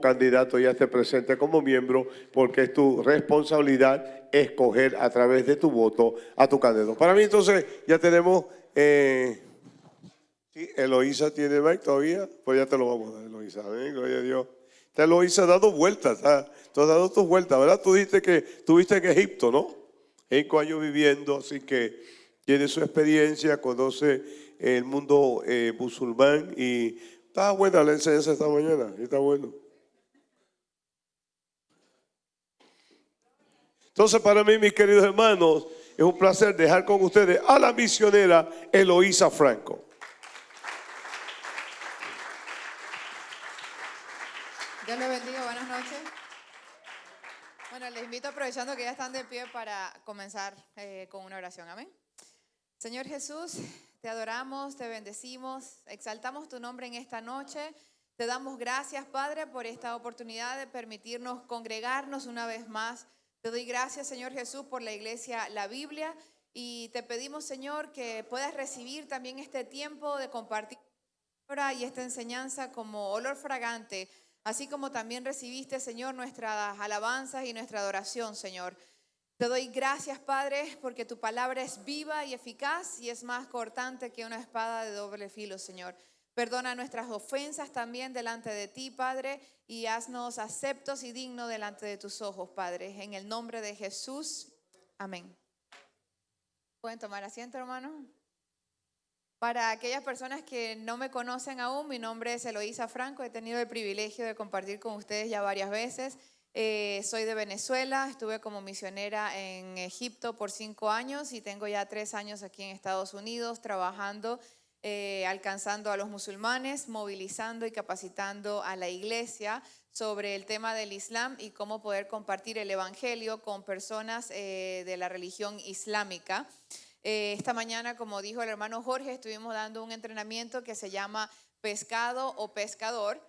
candidato ya esté presente como miembro, porque es tu responsabilidad escoger a través de tu voto a tu candidato. Para mí entonces ya tenemos... Eh, ¿sí? Eloísa tiene mic todavía, pues ya te lo vamos a dar, Eloísa. Gloria a Dios. Te Eloísa ha dado vueltas, ¿ah? tú has dado tus vueltas, ¿verdad? Tú dijiste que estuviste en Egipto, ¿no? Cinco años viviendo, así que tiene su experiencia, conoce el mundo eh, musulmán y está buena la enseñanza esta mañana, está bueno. Entonces, para mí, mis queridos hermanos, es un placer dejar con ustedes a la misionera Eloísa Franco. Dios les bendiga, buenas noches. Bueno, les invito aprovechando que ya están de pie para comenzar eh, con una oración. Amén. Señor Jesús, te adoramos, te bendecimos, exaltamos tu nombre en esta noche. Te damos gracias, Padre, por esta oportunidad de permitirnos congregarnos una vez más te doy gracias, Señor Jesús, por la iglesia, la Biblia, y te pedimos, Señor, que puedas recibir también este tiempo de compartir y esta enseñanza como olor fragante, así como también recibiste, Señor, nuestras alabanzas y nuestra adoración, Señor. Te doy gracias, Padre, porque tu palabra es viva y eficaz y es más cortante que una espada de doble filo, Señor. Perdona nuestras ofensas también delante de ti, Padre, y haznos aceptos y dignos delante de tus ojos, Padre. En el nombre de Jesús. Amén. ¿Pueden tomar asiento, hermano? Para aquellas personas que no me conocen aún, mi nombre es Eloísa Franco. He tenido el privilegio de compartir con ustedes ya varias veces. Eh, soy de Venezuela, estuve como misionera en Egipto por cinco años y tengo ya tres años aquí en Estados Unidos trabajando eh, alcanzando a los musulmanes, movilizando y capacitando a la iglesia sobre el tema del Islam y cómo poder compartir el Evangelio con personas eh, de la religión islámica. Eh, esta mañana, como dijo el hermano Jorge, estuvimos dando un entrenamiento que se llama pescado o pescador,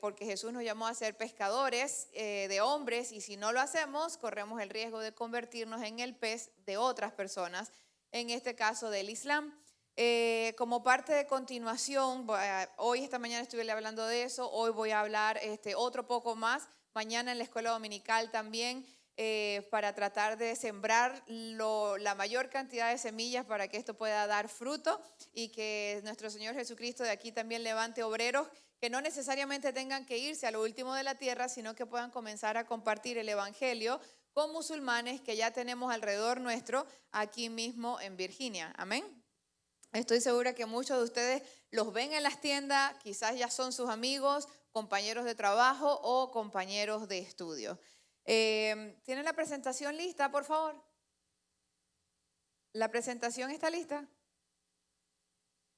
porque Jesús nos llamó a ser pescadores de hombres y si no lo hacemos, corremos el riesgo de convertirnos en el pez de otras personas, en este caso del Islam. Eh, como parte de continuación, hoy esta mañana estuve hablando de eso, hoy voy a hablar este, otro poco más, mañana en la escuela dominical también, eh, para tratar de sembrar la mayor cantidad de semillas para que esto pueda dar fruto y que nuestro Señor Jesucristo de aquí también levante obreros que no necesariamente tengan que irse a lo último de la tierra, sino que puedan comenzar a compartir el Evangelio con musulmanes que ya tenemos alrededor nuestro aquí mismo en Virginia. Amén. Estoy segura que muchos de ustedes los ven en las tiendas, quizás ya son sus amigos, compañeros de trabajo o compañeros de estudio. Eh, ¿Tienen la presentación lista, por favor? ¿La presentación está lista?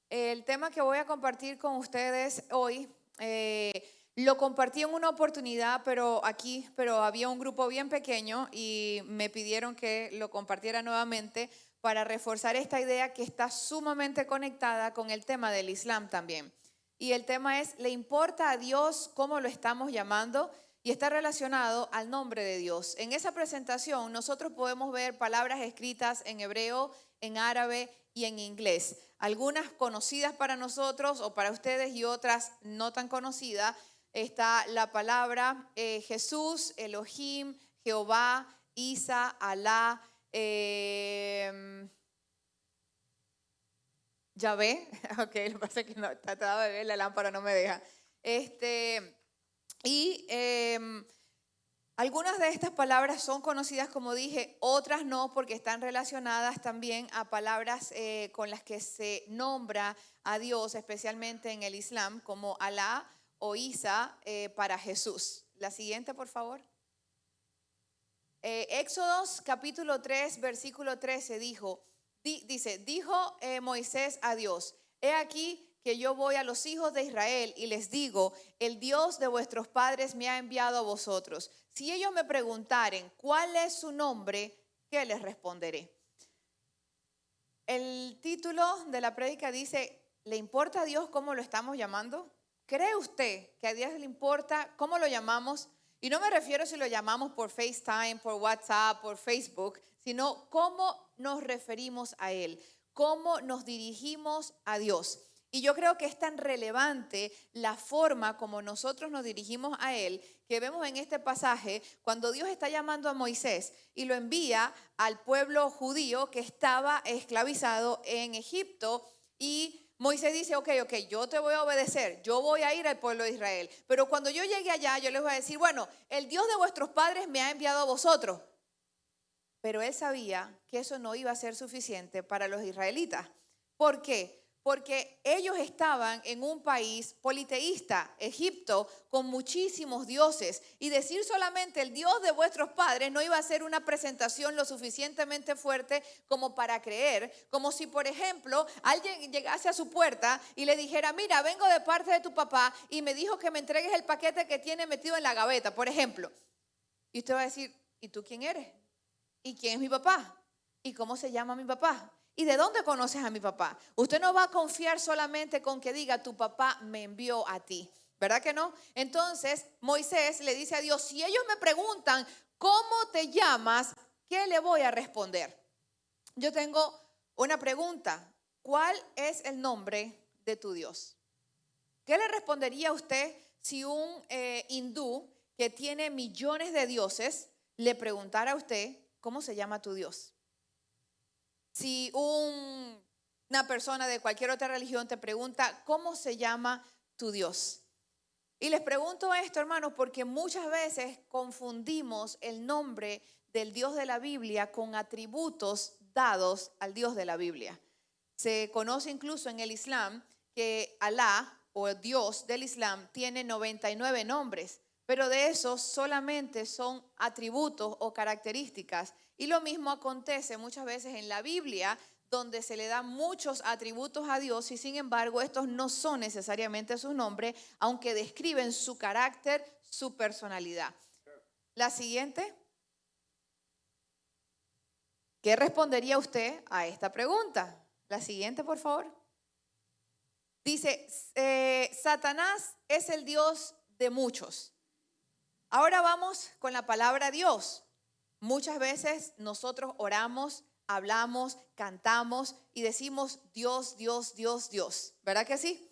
El tema que voy a compartir con ustedes hoy, eh, lo compartí en una oportunidad, pero aquí, pero había un grupo bien pequeño y me pidieron que lo compartiera nuevamente para reforzar esta idea que está sumamente conectada con el tema del Islam también. Y el tema es, ¿le importa a Dios cómo lo estamos llamando? Y está relacionado al nombre de Dios. En esa presentación nosotros podemos ver palabras escritas en hebreo, en árabe y en inglés. Algunas conocidas para nosotros o para ustedes y otras no tan conocidas. Está la palabra eh, Jesús, Elohim, Jehová, Isa, Alá, eh, ya ve, ok, lo que pasa es que no, trataba de ver la lámpara, no me deja. Este, y em, algunas de estas palabras son conocidas, como dije, otras no, porque están relacionadas también a palabras eh, con las que se nombra a Dios, especialmente en el Islam, como Alá o Isa eh, para Jesús. La siguiente, por favor. Eh, Éxodos capítulo 3, versículo 13 dijo, dice, dijo eh, Moisés a Dios, he aquí que yo voy a los hijos de Israel y les digo, el Dios de vuestros padres me ha enviado a vosotros. Si ellos me preguntaren cuál es su nombre, ¿qué les responderé? El título de la prédica dice, ¿le importa a Dios cómo lo estamos llamando? ¿Cree usted que a Dios le importa cómo lo llamamos? Y no me refiero si lo llamamos por FaceTime, por WhatsApp, por Facebook, sino cómo nos referimos a Él, cómo nos dirigimos a Dios. Y yo creo que es tan relevante la forma como nosotros nos dirigimos a Él, que vemos en este pasaje cuando Dios está llamando a Moisés y lo envía al pueblo judío que estaba esclavizado en Egipto y Moisés dice, ok, ok, yo te voy a obedecer, yo voy a ir al pueblo de Israel, pero cuando yo llegue allá, yo les voy a decir, bueno, el Dios de vuestros padres me ha enviado a vosotros. Pero él sabía que eso no iba a ser suficiente para los israelitas. ¿Por qué? Porque ellos estaban en un país politeísta, Egipto, con muchísimos dioses. Y decir solamente el Dios de vuestros padres no iba a ser una presentación lo suficientemente fuerte como para creer. Como si, por ejemplo, alguien llegase a su puerta y le dijera, mira, vengo de parte de tu papá y me dijo que me entregues el paquete que tiene metido en la gaveta, por ejemplo. Y usted va a decir, ¿y tú quién eres? ¿Y quién es mi papá? ¿Y cómo se llama mi papá? ¿Y de dónde conoces a mi papá? Usted no va a confiar solamente con que diga, tu papá me envió a ti. ¿Verdad que no? Entonces Moisés le dice a Dios, si ellos me preguntan, ¿cómo te llamas? ¿Qué le voy a responder? Yo tengo una pregunta. ¿Cuál es el nombre de tu Dios? ¿Qué le respondería a usted si un eh, hindú que tiene millones de dioses le preguntara a usted, ¿cómo se llama tu Dios? Si una persona de cualquier otra religión te pregunta, ¿cómo se llama tu Dios? Y les pregunto esto, hermanos, porque muchas veces confundimos el nombre del Dios de la Biblia con atributos dados al Dios de la Biblia. Se conoce incluso en el Islam que Alá o Dios del Islam tiene 99 nombres, pero de esos solamente son atributos o características y lo mismo acontece muchas veces en la Biblia, donde se le dan muchos atributos a Dios y sin embargo estos no son necesariamente sus nombres, aunque describen su carácter, su personalidad. La siguiente. ¿Qué respondería usted a esta pregunta? La siguiente, por favor. Dice, eh, Satanás es el Dios de muchos. Ahora vamos con la palabra Dios. Muchas veces nosotros oramos, hablamos, cantamos y decimos Dios, Dios, Dios, Dios. ¿Verdad que sí?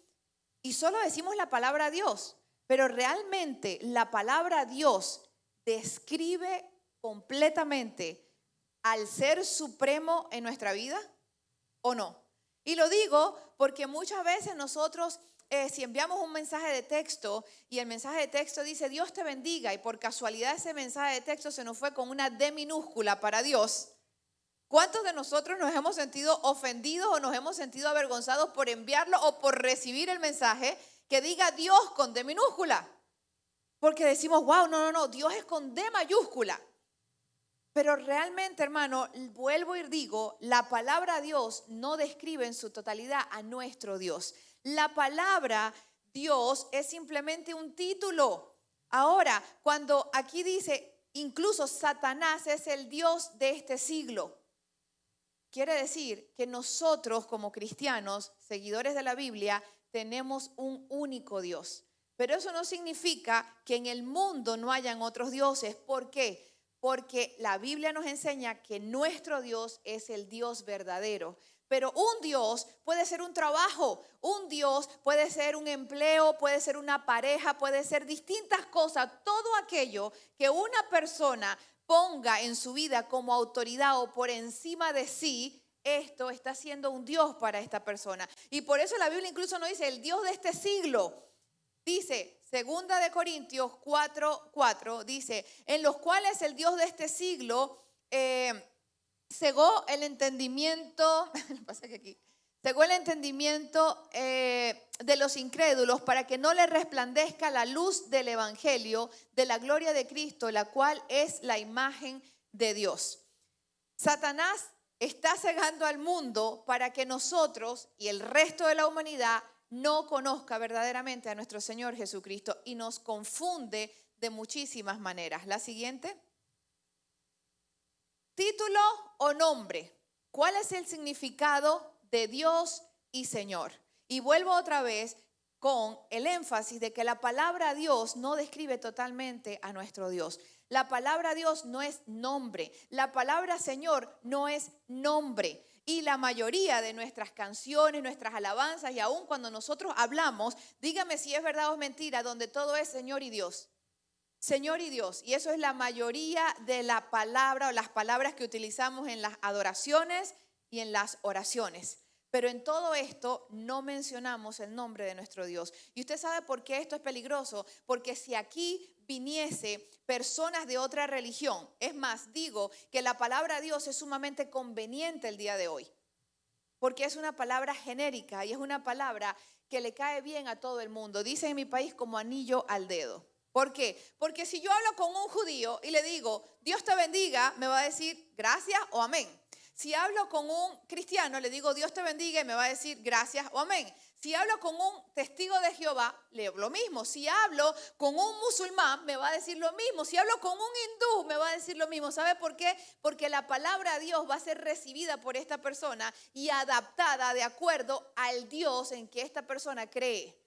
Y solo decimos la palabra Dios, pero realmente la palabra Dios describe completamente al ser supremo en nuestra vida o no. Y lo digo porque muchas veces nosotros eh, si enviamos un mensaje de texto y el mensaje de texto dice Dios te bendiga y por casualidad ese mensaje de texto se nos fue con una D minúscula para Dios, ¿cuántos de nosotros nos hemos sentido ofendidos o nos hemos sentido avergonzados por enviarlo o por recibir el mensaje que diga Dios con D minúscula? Porque decimos, wow, no, no, no, Dios es con D mayúscula. Pero realmente, hermano, vuelvo y digo, la palabra Dios no describe en su totalidad a nuestro Dios. La palabra Dios es simplemente un título. Ahora, cuando aquí dice, incluso Satanás es el Dios de este siglo, quiere decir que nosotros como cristianos, seguidores de la Biblia, tenemos un único Dios. Pero eso no significa que en el mundo no hayan otros dioses. ¿Por qué? Porque la Biblia nos enseña que nuestro Dios es el Dios verdadero. Pero un Dios puede ser un trabajo, un Dios puede ser un empleo, puede ser una pareja, puede ser distintas cosas. Todo aquello que una persona ponga en su vida como autoridad o por encima de sí, esto está siendo un Dios para esta persona. Y por eso la Biblia incluso no dice el Dios de este siglo. Dice, segunda de Corintios 4, 4, dice, en los cuales el Dios de este siglo... Eh, cegó el entendimiento, pasa que aquí, cegó el entendimiento eh, de los incrédulos para que no le resplandezca la luz del Evangelio de la gloria de Cristo, la cual es la imagen de Dios. Satanás está cegando al mundo para que nosotros y el resto de la humanidad no conozca verdaderamente a nuestro Señor Jesucristo y nos confunde de muchísimas maneras. La siguiente. Título o nombre. ¿Cuál es el significado de Dios y Señor? Y vuelvo otra vez con el énfasis de que la palabra Dios no describe totalmente a nuestro Dios. La palabra Dios no es nombre. La palabra Señor no es nombre. Y la mayoría de nuestras canciones, nuestras alabanzas y aún cuando nosotros hablamos, dígame si es verdad o es mentira, donde todo es Señor y Dios. Señor y Dios. Y eso es la mayoría de la palabra o las palabras que utilizamos en las adoraciones y en las oraciones. Pero en todo esto no mencionamos el nombre de nuestro Dios. Y usted sabe por qué esto es peligroso. Porque si aquí viniese personas de otra religión, es más, digo que la palabra Dios es sumamente conveniente el día de hoy. Porque es una palabra genérica y es una palabra que le cae bien a todo el mundo. Dice en mi país como anillo al dedo. ¿Por qué? Porque si yo hablo con un judío y le digo, Dios te bendiga, me va a decir gracias o amén. Si hablo con un cristiano, le digo Dios te bendiga y me va a decir gracias o amén. Si hablo con un testigo de Jehová, le digo lo mismo. Si hablo con un musulmán, me va a decir lo mismo. Si hablo con un hindú, me va a decir lo mismo. ¿Sabe por qué? Porque la palabra de Dios va a ser recibida por esta persona y adaptada de acuerdo al Dios en que esta persona cree.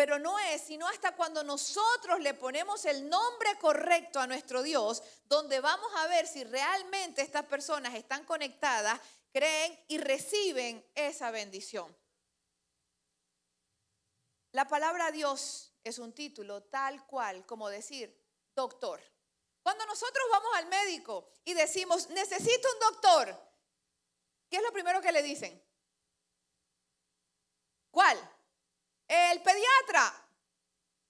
Pero no es sino hasta cuando nosotros le ponemos el nombre correcto a nuestro Dios, donde vamos a ver si realmente estas personas están conectadas, creen y reciben esa bendición. La palabra Dios es un título tal cual como decir doctor. Cuando nosotros vamos al médico y decimos, necesito un doctor, ¿qué es lo primero que le dicen? ¿Cuál? El pediatra.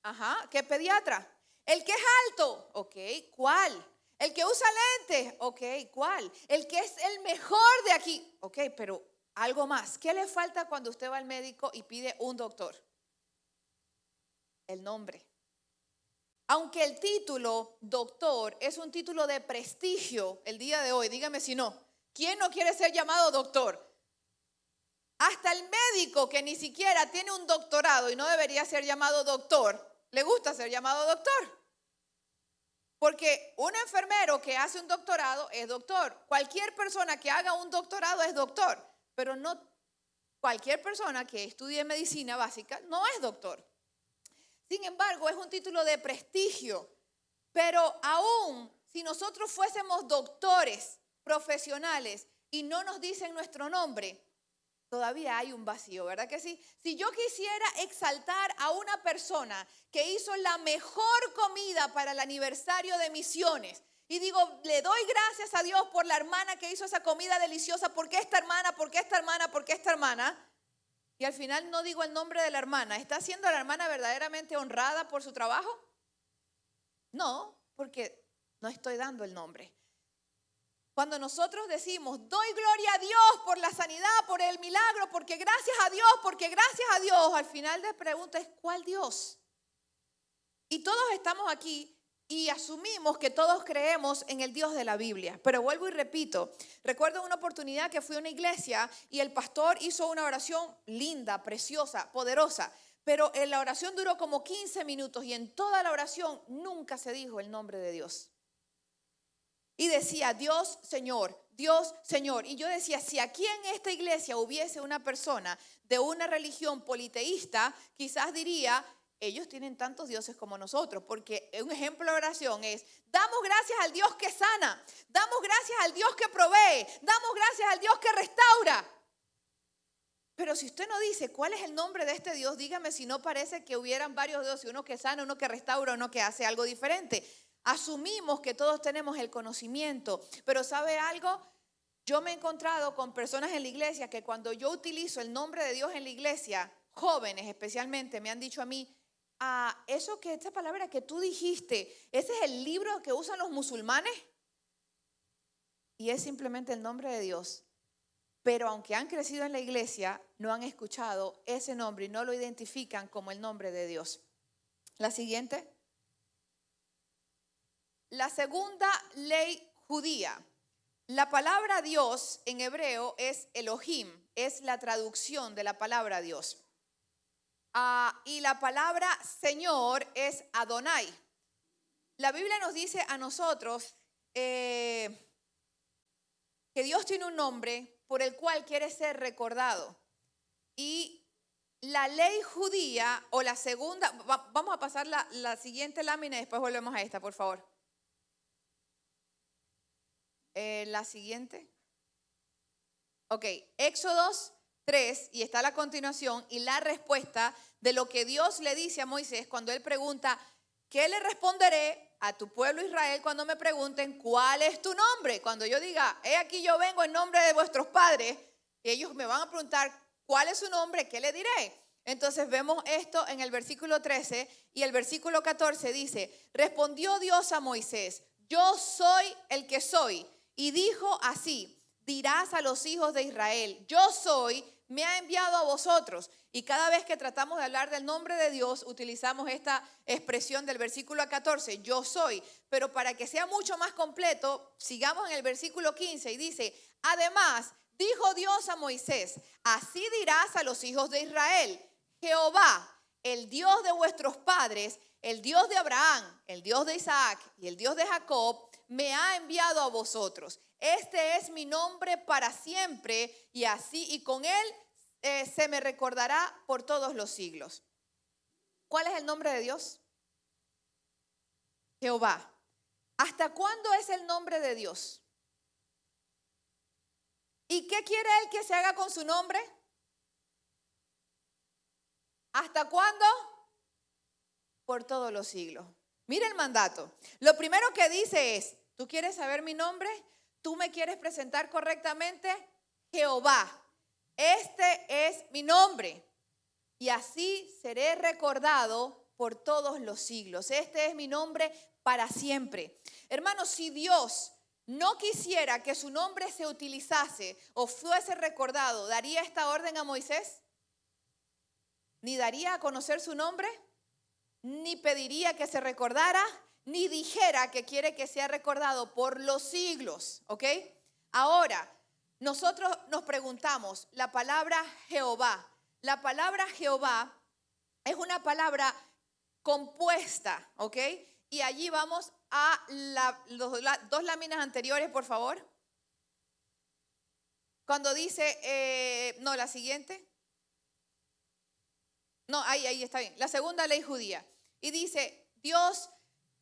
Ajá, ¿qué pediatra? El que es alto. Ok, ¿cuál? El que usa lentes. Ok, ¿cuál? El que es el mejor de aquí. Ok, pero algo más. ¿Qué le falta cuando usted va al médico y pide un doctor? El nombre. Aunque el título doctor es un título de prestigio el día de hoy, dígame si no. ¿Quién no quiere ser llamado doctor? Hasta el médico que ni siquiera tiene un doctorado y no debería ser llamado doctor, le gusta ser llamado doctor. Porque un enfermero que hace un doctorado es doctor. Cualquier persona que haga un doctorado es doctor. Pero no cualquier persona que estudie medicina básica no es doctor. Sin embargo, es un título de prestigio. Pero aún si nosotros fuésemos doctores profesionales y no nos dicen nuestro nombre, todavía hay un vacío, ¿verdad que sí? Si yo quisiera exaltar a una persona que hizo la mejor comida para el aniversario de misiones, y digo, le doy gracias a Dios por la hermana que hizo esa comida deliciosa, porque esta hermana, porque esta hermana, porque esta hermana, y al final no digo el nombre de la hermana, ¿está siendo la hermana verdaderamente honrada por su trabajo? No, porque no estoy dando el nombre. Cuando nosotros decimos, doy gloria a Dios por la sanidad, por el milagro, porque gracias a Dios, porque gracias a Dios, al final de pregunta es, ¿cuál Dios? Y todos estamos aquí y asumimos que todos creemos en el Dios de la Biblia. Pero vuelvo y repito, recuerdo una oportunidad que fui a una iglesia y el pastor hizo una oración linda, preciosa, poderosa. Pero en la oración duró como 15 minutos y en toda la oración nunca se dijo el nombre de Dios y decía, Dios Señor, Dios Señor. Y yo decía, si aquí en esta iglesia hubiese una persona de una religión politeísta, quizás diría, ellos tienen tantos dioses como nosotros, porque un ejemplo de oración es, damos gracias al Dios que sana, damos gracias al Dios que provee, damos gracias al Dios que restaura. Pero si usted no dice cuál es el nombre de este Dios, dígame si no parece que hubieran varios dioses, uno que sana, uno que restaura, uno que hace algo diferente. Asumimos que todos tenemos el conocimiento, pero ¿sabe algo? Yo me he encontrado con personas en la iglesia que cuando yo utilizo el nombre de Dios en la iglesia, jóvenes especialmente, me han dicho a mí, ah, eso que esta palabra que tú dijiste, ese es el libro que usan los musulmanes. Y es simplemente el nombre de Dios. Pero aunque han crecido en la iglesia, no han escuchado ese nombre y no lo identifican como el nombre de Dios. La siguiente. La segunda ley judía. La palabra Dios en hebreo es Elohim, es la traducción de la palabra Dios. Ah, y la palabra Señor es Adonai. La Biblia nos dice a nosotros eh, que Dios tiene un nombre por el cual quiere ser recordado. Y la ley judía o la segunda, vamos a pasar la, la siguiente lámina y después volvemos a esta, por favor. Eh, la siguiente. Ok, Éxodos 3 y está la continuación y la respuesta de lo que Dios le dice a Moisés cuando él pregunta, ¿qué le responderé a tu pueblo Israel cuando me pregunten cuál es tu nombre? Cuando yo diga, he aquí yo vengo en nombre de vuestros padres, ellos me van a preguntar, ¿cuál es su nombre? ¿Qué le diré? Entonces vemos esto en el versículo 13 y el versículo 14 dice, respondió Dios a Moisés, yo soy el que soy. Y dijo así, dirás a los hijos de Israel, yo soy, me ha enviado a vosotros. Y cada vez que tratamos de hablar del nombre de Dios, utilizamos esta expresión del versículo 14, yo soy. Pero para que sea mucho más completo, sigamos en el versículo 15 y dice, además, dijo Dios a Moisés, así dirás a los hijos de Israel, Jehová, el Dios de vuestros padres, el Dios de Abraham, el Dios de Isaac y el Dios de Jacob, me ha enviado a vosotros. Este es mi nombre para siempre y así y con él eh, se me recordará por todos los siglos. ¿Cuál es el nombre de Dios? Jehová. ¿Hasta cuándo es el nombre de Dios? ¿Y qué quiere Él que se haga con su nombre? ¿Hasta cuándo? Por todos los siglos. Mira el mandato. Lo primero que dice es, ¿tú quieres saber mi nombre? ¿Tú me quieres presentar correctamente? Jehová. Este es mi nombre. Y así seré recordado por todos los siglos. Este es mi nombre para siempre. Hermanos, si Dios no quisiera que su nombre se utilizase o fuese recordado, ¿daría esta orden a Moisés? ¿Ni daría a conocer su nombre? ¿Ni pediría que se recordara? ¿Ni dijera que quiere que sea recordado por los siglos? ¿Ok? Ahora, nosotros nos preguntamos, la palabra Jehová, la palabra Jehová es una palabra compuesta, ¿ok? Y allí vamos a las dos láminas anteriores, por favor. Cuando dice, eh, no, la siguiente. No, ahí, ahí está bien. La segunda ley judía. Y dice, Dios,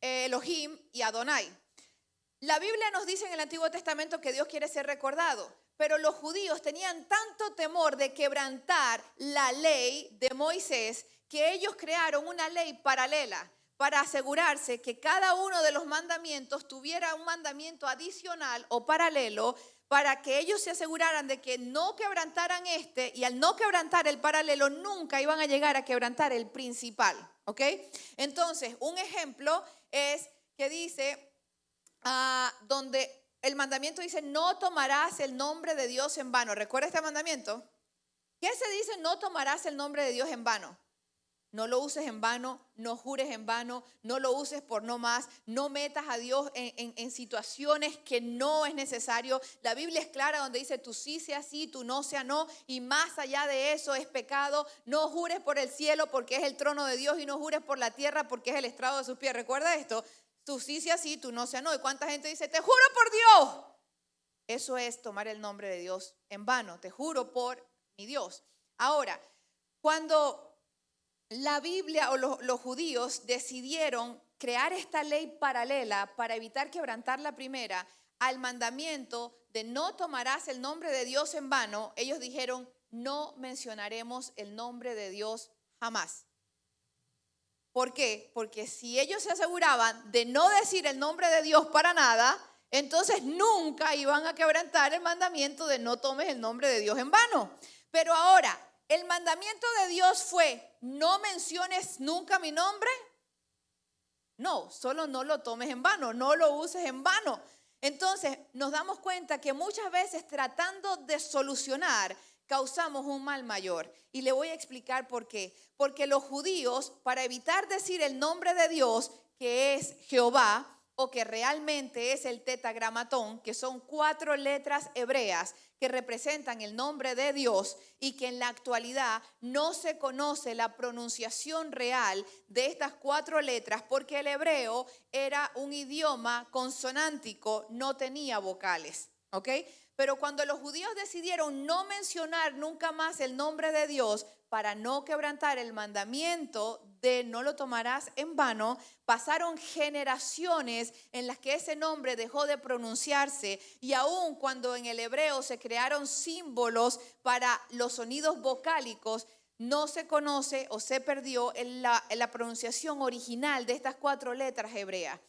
Elohim y Adonai. La Biblia nos dice en el Antiguo Testamento que Dios quiere ser recordado, pero los judíos tenían tanto temor de quebrantar la ley de Moisés que ellos crearon una ley paralela para asegurarse que cada uno de los mandamientos tuviera un mandamiento adicional o paralelo para que ellos se aseguraran de que no quebrantaran este y al no quebrantar el paralelo nunca iban a llegar a quebrantar el principal, ¿ok? Entonces, un ejemplo es que dice, ah, donde el mandamiento dice, no tomarás el nombre de Dios en vano. ¿Recuerda este mandamiento? ¿Qué se dice? No tomarás el nombre de Dios en vano. No lo uses en vano, no jures en vano, no lo uses por no más, no metas a Dios en, situaciones que no es necesario. La Biblia es clara donde dice, tú sí sea sí, tú no sea no, y más allá de eso es pecado. No jures por el cielo porque es el trono de Dios y no jures por la tierra porque es el estrado de sus pies. ¿Recuerda esto? Tú sí sea sí, tú no sea no. ¿Y cuánta gente dice, te juro por Dios? Eso es tomar el nombre de Dios en vano, te juro por mi Dios. Ahora, cuando la Biblia o los, judíos decidieron crear esta ley paralela para evitar quebrantar la primera al mandamiento de no tomarás el nombre de Dios en vano, ellos dijeron, no mencionaremos el nombre de Dios jamás. ¿Por qué? Porque si ellos se aseguraban de no decir el nombre de Dios para nada, entonces nunca iban a quebrantar el mandamiento de no tomes el nombre de Dios en vano. Pero ahora, el mandamiento de Dios fue, no menciones nunca mi nombre. No, solo no lo tomes en vano, no lo uses en vano. Entonces nos damos cuenta que muchas veces tratando de solucionar causamos un mal mayor. Y le voy a explicar por qué. Porque los judíos, para evitar decir el nombre de Dios, que es Jehová, o que realmente es el tetagramatón, que son cuatro letras hebreas que representan el nombre de Dios y que en la actualidad no se conoce la pronunciación real de estas cuatro letras porque el hebreo era un idioma consonántico, no tenía vocales, ¿ok? Pero cuando los judíos decidieron no mencionar nunca más el nombre de Dios para no quebrantar el mandamiento de no lo tomarás en vano, pasaron generaciones en las que ese nombre dejó de pronunciarse y aun cuando en el hebreo se crearon símbolos para los sonidos vocálicos, no se conoce o se perdió en la, la pronunciación original de estas cuatro letras hebreas.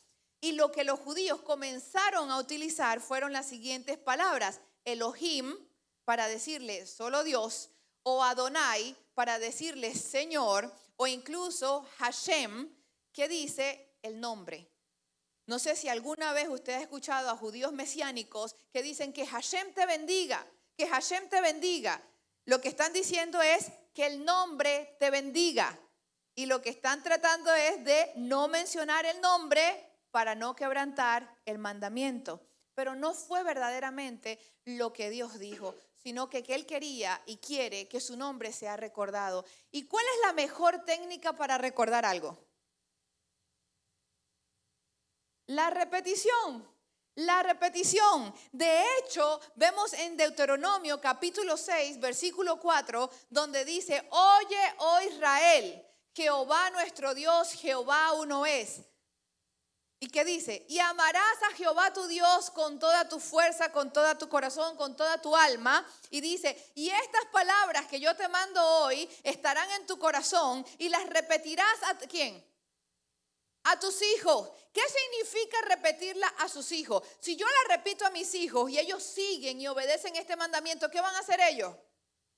Y lo que los judíos comenzaron a utilizar fueron las siguientes palabras. Elohim, para decirle solo Dios, o Adonai, para decirle Señor, o incluso Hashem, que dice el nombre. No sé si alguna vez usted ha escuchado a judíos mesiánicos que dicen que Hashem te bendiga, que Hashem te bendiga. Lo que están diciendo es que el nombre te bendiga. Y lo que están tratando es de no mencionar el nombre para no quebrantar el mandamiento. Pero no fue verdaderamente lo que Dios dijo, sino que, que Él quería y quiere que su nombre sea recordado. ¿Y cuál es la mejor técnica para recordar algo? La repetición. La repetición. De hecho, vemos en Deuteronomio capítulo 6, versículo 4, donde dice, oye, oh Israel, Jehová nuestro Dios, Jehová uno es. ¿Y qué dice? Y amarás a Jehová tu Dios con toda tu fuerza, con toda tu corazón, con toda tu alma. Y dice, y estas palabras que yo te mando hoy estarán en tu corazón y las repetirás a quién? A tus hijos. ¿Qué significa repetirla a sus hijos? Si yo la repito a mis hijos y ellos siguen y obedecen este mandamiento, ¿qué van a hacer ellos?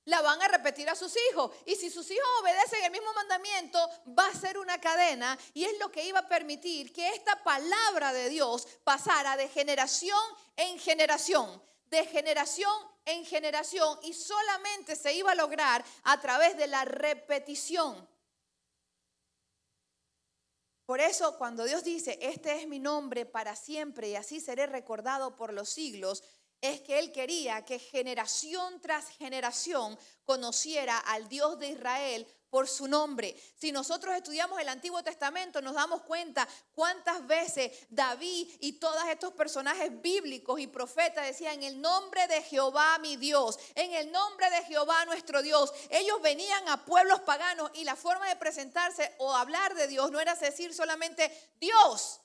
La van a repetir a sus hijos. Y si sus hijos obedecen el mismo mandamiento, va a ser una cadena y es lo que iba a permitir que esta palabra de Dios pasara de generación en generación, de generación en generación y solamente se iba a lograr a través de la repetición. Por eso cuando Dios dice, este es mi nombre para siempre y así seré recordado por los siglos, es que él quería que generación tras generación conociera al Dios de Israel por su nombre. Si nosotros estudiamos el Antiguo Testamento, nos damos cuenta cuántas veces David y todos estos personajes bíblicos y profetas decían, en el nombre de Jehová mi Dios, en el nombre de Jehová nuestro Dios. Ellos venían a pueblos paganos y la forma de presentarse o hablar de Dios no era decir solamente Dios,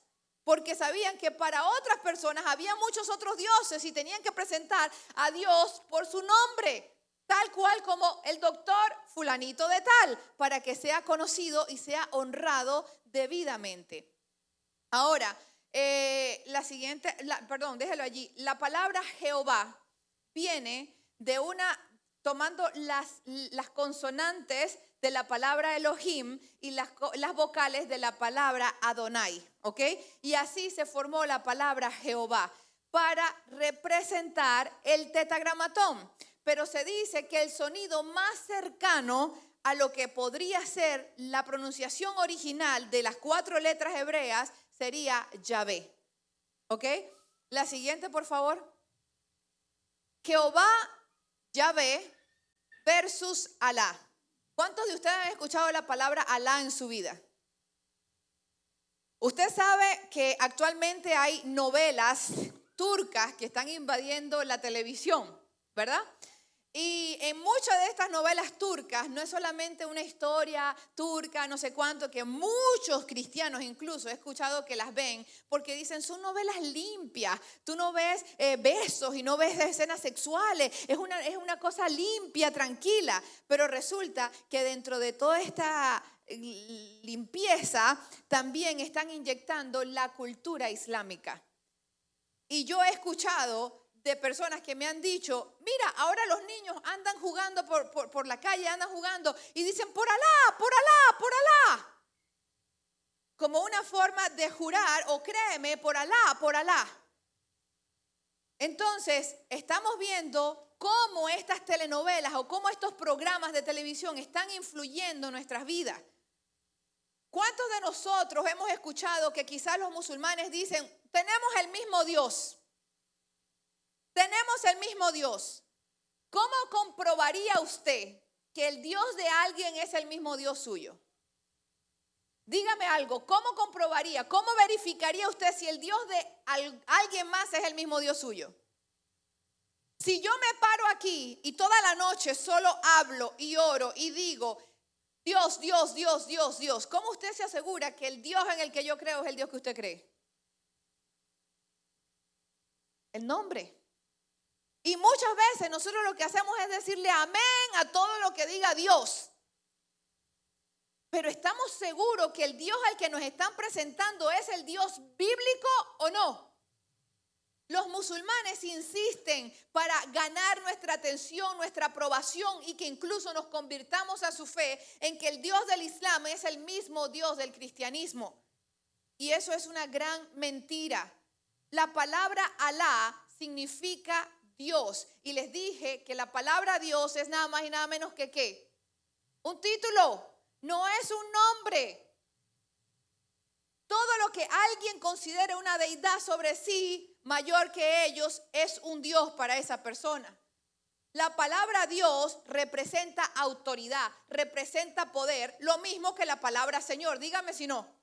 porque sabían que para otras personas había muchos otros dioses y tenían que presentar a Dios por su nombre, tal cual como el doctor fulanito de tal, para que sea conocido y sea honrado debidamente. Ahora, eh, la siguiente, perdón, déjelo allí. La palabra Jehová viene de una, tomando las, las consonantes de la palabra Elohim y las, las vocales de la palabra Adonai, ¿ok? Y así se formó la palabra Jehová para representar el tetagramatón. Pero se dice que el sonido más cercano a lo que podría ser la pronunciación original de las cuatro letras hebreas sería Yahvé. ¿Ok? La siguiente, por favor. Jehová, Yahvé versus Alá. ¿Cuántos de ustedes han escuchado la palabra Alá en su vida? Usted sabe que actualmente hay novelas turcas que están invadiendo la televisión, ¿verdad? Y en muchas de estas novelas turcas no es solamente una historia turca, no sé cuánto, que muchos cristianos incluso he escuchado que las ven, porque dicen son novelas limpias, tú no ves eh, besos y no ves escenas sexuales, es una, es una cosa limpia, tranquila, pero resulta que dentro de toda esta limpieza también están inyectando la cultura islámica. Y yo he escuchado de personas que me han dicho, mira, ahora los niños andan jugando por, la calle, andan jugando y dicen, por Alá, por Alá, por Alá. Como una forma de jurar, o créeme, por Alá, por Alá. Entonces, estamos viendo cómo estas telenovelas o cómo estos programas de televisión están influyendo en nuestras vidas. ¿Cuántos de nosotros hemos escuchado que quizás los musulmanes dicen, tenemos el mismo Dios? Tenemos el mismo Dios. ¿Cómo comprobaría usted que el Dios de alguien es el mismo Dios suyo? Dígame algo, ¿cómo comprobaría, cómo verificaría usted si el Dios de alguien más es el mismo Dios suyo? Si yo me paro aquí y toda la noche solo hablo y oro y digo, Dios, Dios, Dios, Dios, Dios. ¿Cómo usted se asegura que el Dios en el que yo creo es el Dios que usted cree? El nombre. Y muchas veces nosotros lo que hacemos es decirle amén a todo lo que diga Dios. Pero estamos seguros que el Dios al que nos están presentando es el Dios bíblico o no. Los musulmanes insisten para ganar nuestra atención, nuestra aprobación y que incluso nos convirtamos a su fe en que el Dios del Islam es el mismo Dios del cristianismo. Y eso es una gran mentira. La palabra Alá significa Dios. Y les dije que la palabra Dios es nada más y nada menos que qué. Un título, no es un nombre. Todo lo que alguien considere una deidad sobre sí mayor que ellos es un Dios para esa persona. La palabra Dios representa autoridad, representa poder, lo mismo que la palabra Señor. Dígame si no.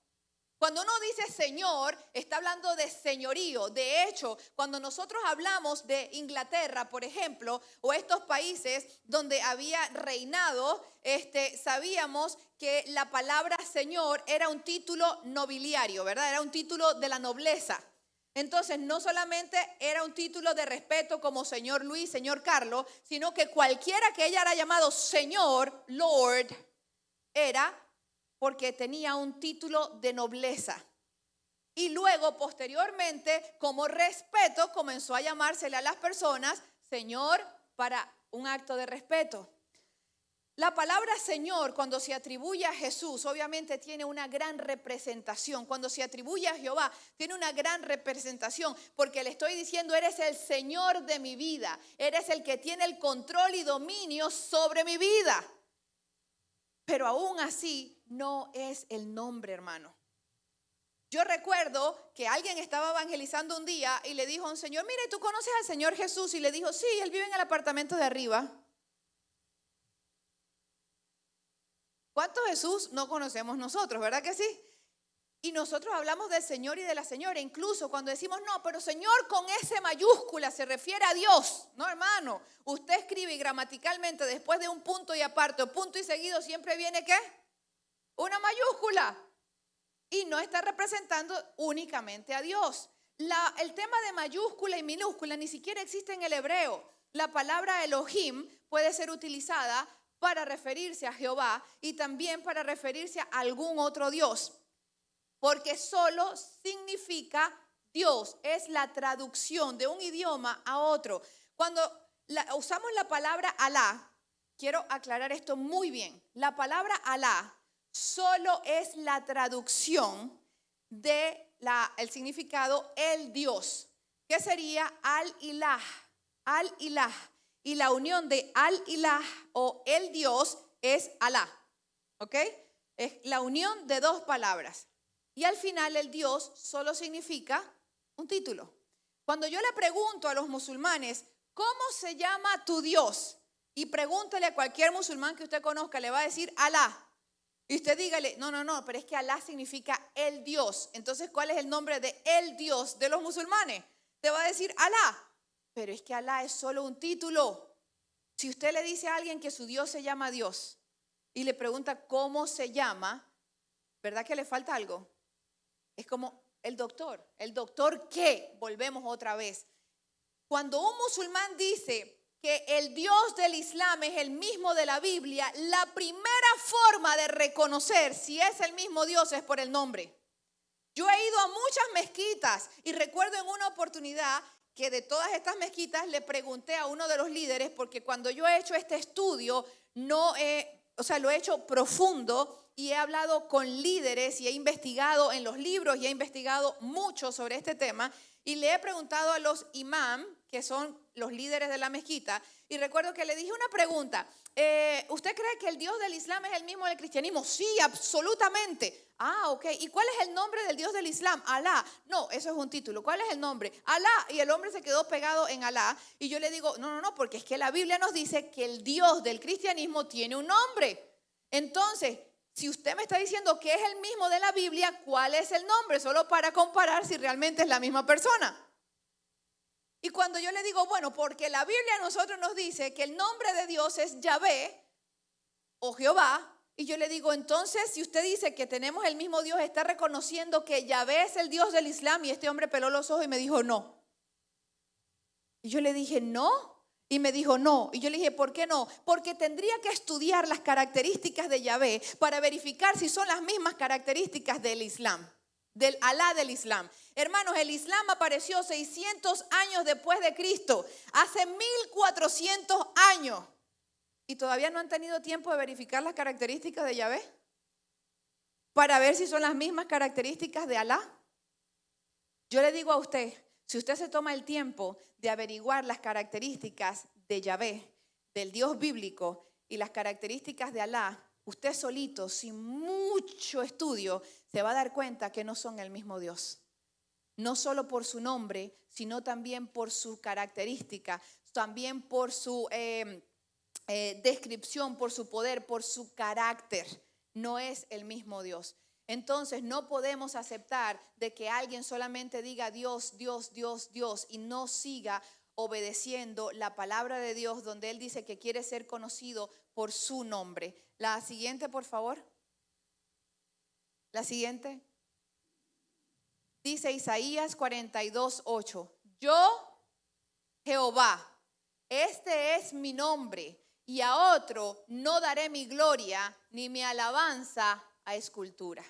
Cuando uno dice Señor, está hablando de señorío. De hecho, cuando nosotros hablamos de Inglaterra, por ejemplo, o estos países donde había reinado, este, sabíamos que la palabra Señor era un título nobiliario, ¿verdad? Era un título de la nobleza. Entonces, no solamente era un título de respeto como señor Luis, señor Carlos, sino que cualquiera que ella era llamado señor, Lord, era porque tenía un título de nobleza. Y luego, posteriormente, como respeto, comenzó a llamársele a las personas Señor para un acto de respeto. La palabra Señor, cuando se atribuye a Jesús, obviamente tiene una gran representación. Cuando se atribuye a Jehová, tiene una gran representación, porque le estoy diciendo, eres el Señor de mi vida, eres el que tiene el control y dominio sobre mi vida. Pero aún así, no es el nombre, hermano. Yo recuerdo que alguien estaba evangelizando un día y le dijo a un señor, mire, ¿tú conoces al Señor Jesús? Y le dijo, sí, él vive en el apartamento de arriba. ¿Cuánto Jesús no conocemos nosotros, verdad que sí? Y nosotros hablamos del Señor y de la Señora, incluso cuando decimos, no, pero Señor con S mayúscula se refiere a Dios. No, hermano, usted escribe gramaticalmente después de un punto y aparte o punto y seguido siempre viene qué? Una mayúscula. Y no está representando únicamente a Dios. El tema de mayúscula y minúscula ni siquiera existe en el hebreo. La palabra Elohim puede ser utilizada para referirse a Jehová y también para referirse a algún otro Dios porque solo significa Dios, es la traducción de un idioma a otro. Cuando usamos la palabra Alá, quiero aclarar esto muy bien, la palabra Alá solo es la traducción de el significado el Dios, que sería al-ilah, al-ilah. Y la unión de al-ilah o el Dios es Alá. ¿Ok? Es la unión de dos palabras. Y al final el Dios solo significa un título. Cuando yo le pregunto a los musulmanes, ¿cómo se llama tu Dios? Y pregúntele a cualquier musulmán que usted conozca, le va a decir Alá. Y usted dígale, no, no, no, pero es que Alá significa el Dios. Entonces, ¿cuál es el nombre de el Dios de los musulmanes? Te va a decir Alá. Pero es que Alá es solo un título. Si usted le dice a alguien que su Dios se llama Dios y le pregunta cómo se llama, ¿verdad que le falta algo? Es como el doctor. ¿El doctor qué? Volvemos otra vez. Cuando un musulmán dice que el Dios del Islam es el mismo de la Biblia, la primera forma de reconocer si es el mismo Dios es por el nombre. Yo he ido a muchas mezquitas y recuerdo en una oportunidad que de todas estas mezquitas le pregunté a uno de los líderes, porque cuando yo he hecho este estudio, no he, o sea, lo he hecho profundo y he hablado con líderes y he investigado en los libros y he investigado mucho sobre este tema y le he preguntado a los imam, que son los líderes de la mezquita, y recuerdo que le dije una pregunta, eh, ¿usted cree que el Dios del Islam es el mismo del cristianismo? Sí, absolutamente. Ah, ok. ¿Y cuál es el nombre del Dios del Islam? Alá. No, eso es un título. ¿Cuál es el nombre? Alá. Y el hombre se quedó pegado en Alá. Y yo le digo, no, no, no, porque es que la Biblia nos dice que el Dios del cristianismo tiene un nombre. Entonces, si usted me está diciendo que es el mismo de la Biblia, ¿cuál es el nombre? Solo para comparar si realmente es la misma persona. Y cuando yo le digo, bueno, porque la Biblia a nosotros nos dice que el nombre de Dios es Yahvé o Jehová, Y yo le digo, entonces, si usted dice que tenemos el mismo Dios, está reconociendo que Yahvé es el Dios del Islam. Y este hombre peló los ojos y me dijo, no. Y yo le dije, no. Y me dijo, no. Y yo le dije, ¿por qué no? Porque tendría que estudiar las características de Yahvé para verificar si son las mismas características del Islam, del Alá del Islam. Hermanos, el Islam apareció 600 años después de Cristo, hace 1400 años. ¿Y todavía no han tenido tiempo de verificar las características de Yahvé? Para ver si son las mismas características de Alá. Yo le digo a usted, si usted se toma el tiempo de averiguar las características de Yahvé, del Dios bíblico y las características de Alá, usted solito, sin mucho estudio, se va a dar cuenta que no son el mismo Dios. No solo por su nombre, sino también por su característica, también por su eh, eh, descripción, por su poder, por su carácter. No es el mismo Dios. Entonces no podemos aceptar de que alguien solamente diga Dios, Dios, Dios, Dios y no siga obedeciendo la palabra de Dios donde Él dice que quiere ser conocido por su nombre. La siguiente, por favor. La siguiente. Dice Isaías 42, 8. Yo, Jehová, este es mi nombre y a otro no daré mi gloria ni mi alabanza a escultura.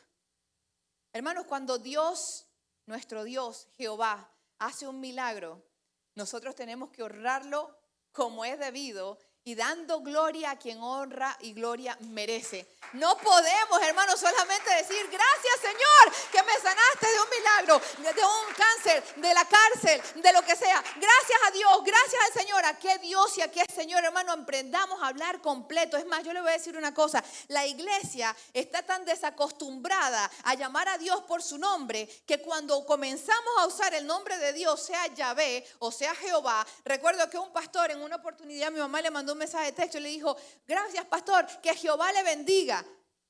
Hermanos, cuando Dios, nuestro Dios, Jehová, hace un milagro, nosotros tenemos que honrarlo como es debido y dando gloria a quien honra y gloria merece. No podemos, hermanos, solamente decir, gracias Señor, que me sanaste de un milagro, de un cáncer, de la cárcel, de lo que sea. Gracias a Dios, gracias al Señor. A qué Dios y a qué Señor, hermano, emprendamos a hablar completo. Es más, yo le voy a decir una cosa. La iglesia está tan desacostumbrada a llamar a Dios por su nombre que cuando comenzamos a usar el nombre de Dios, sea Yahvé o sea Jehová, recuerdo que un pastor en una oportunidad, mi mamá le mandó un mensaje de texto y le dijo, gracias pastor, que Jehová le bendiga.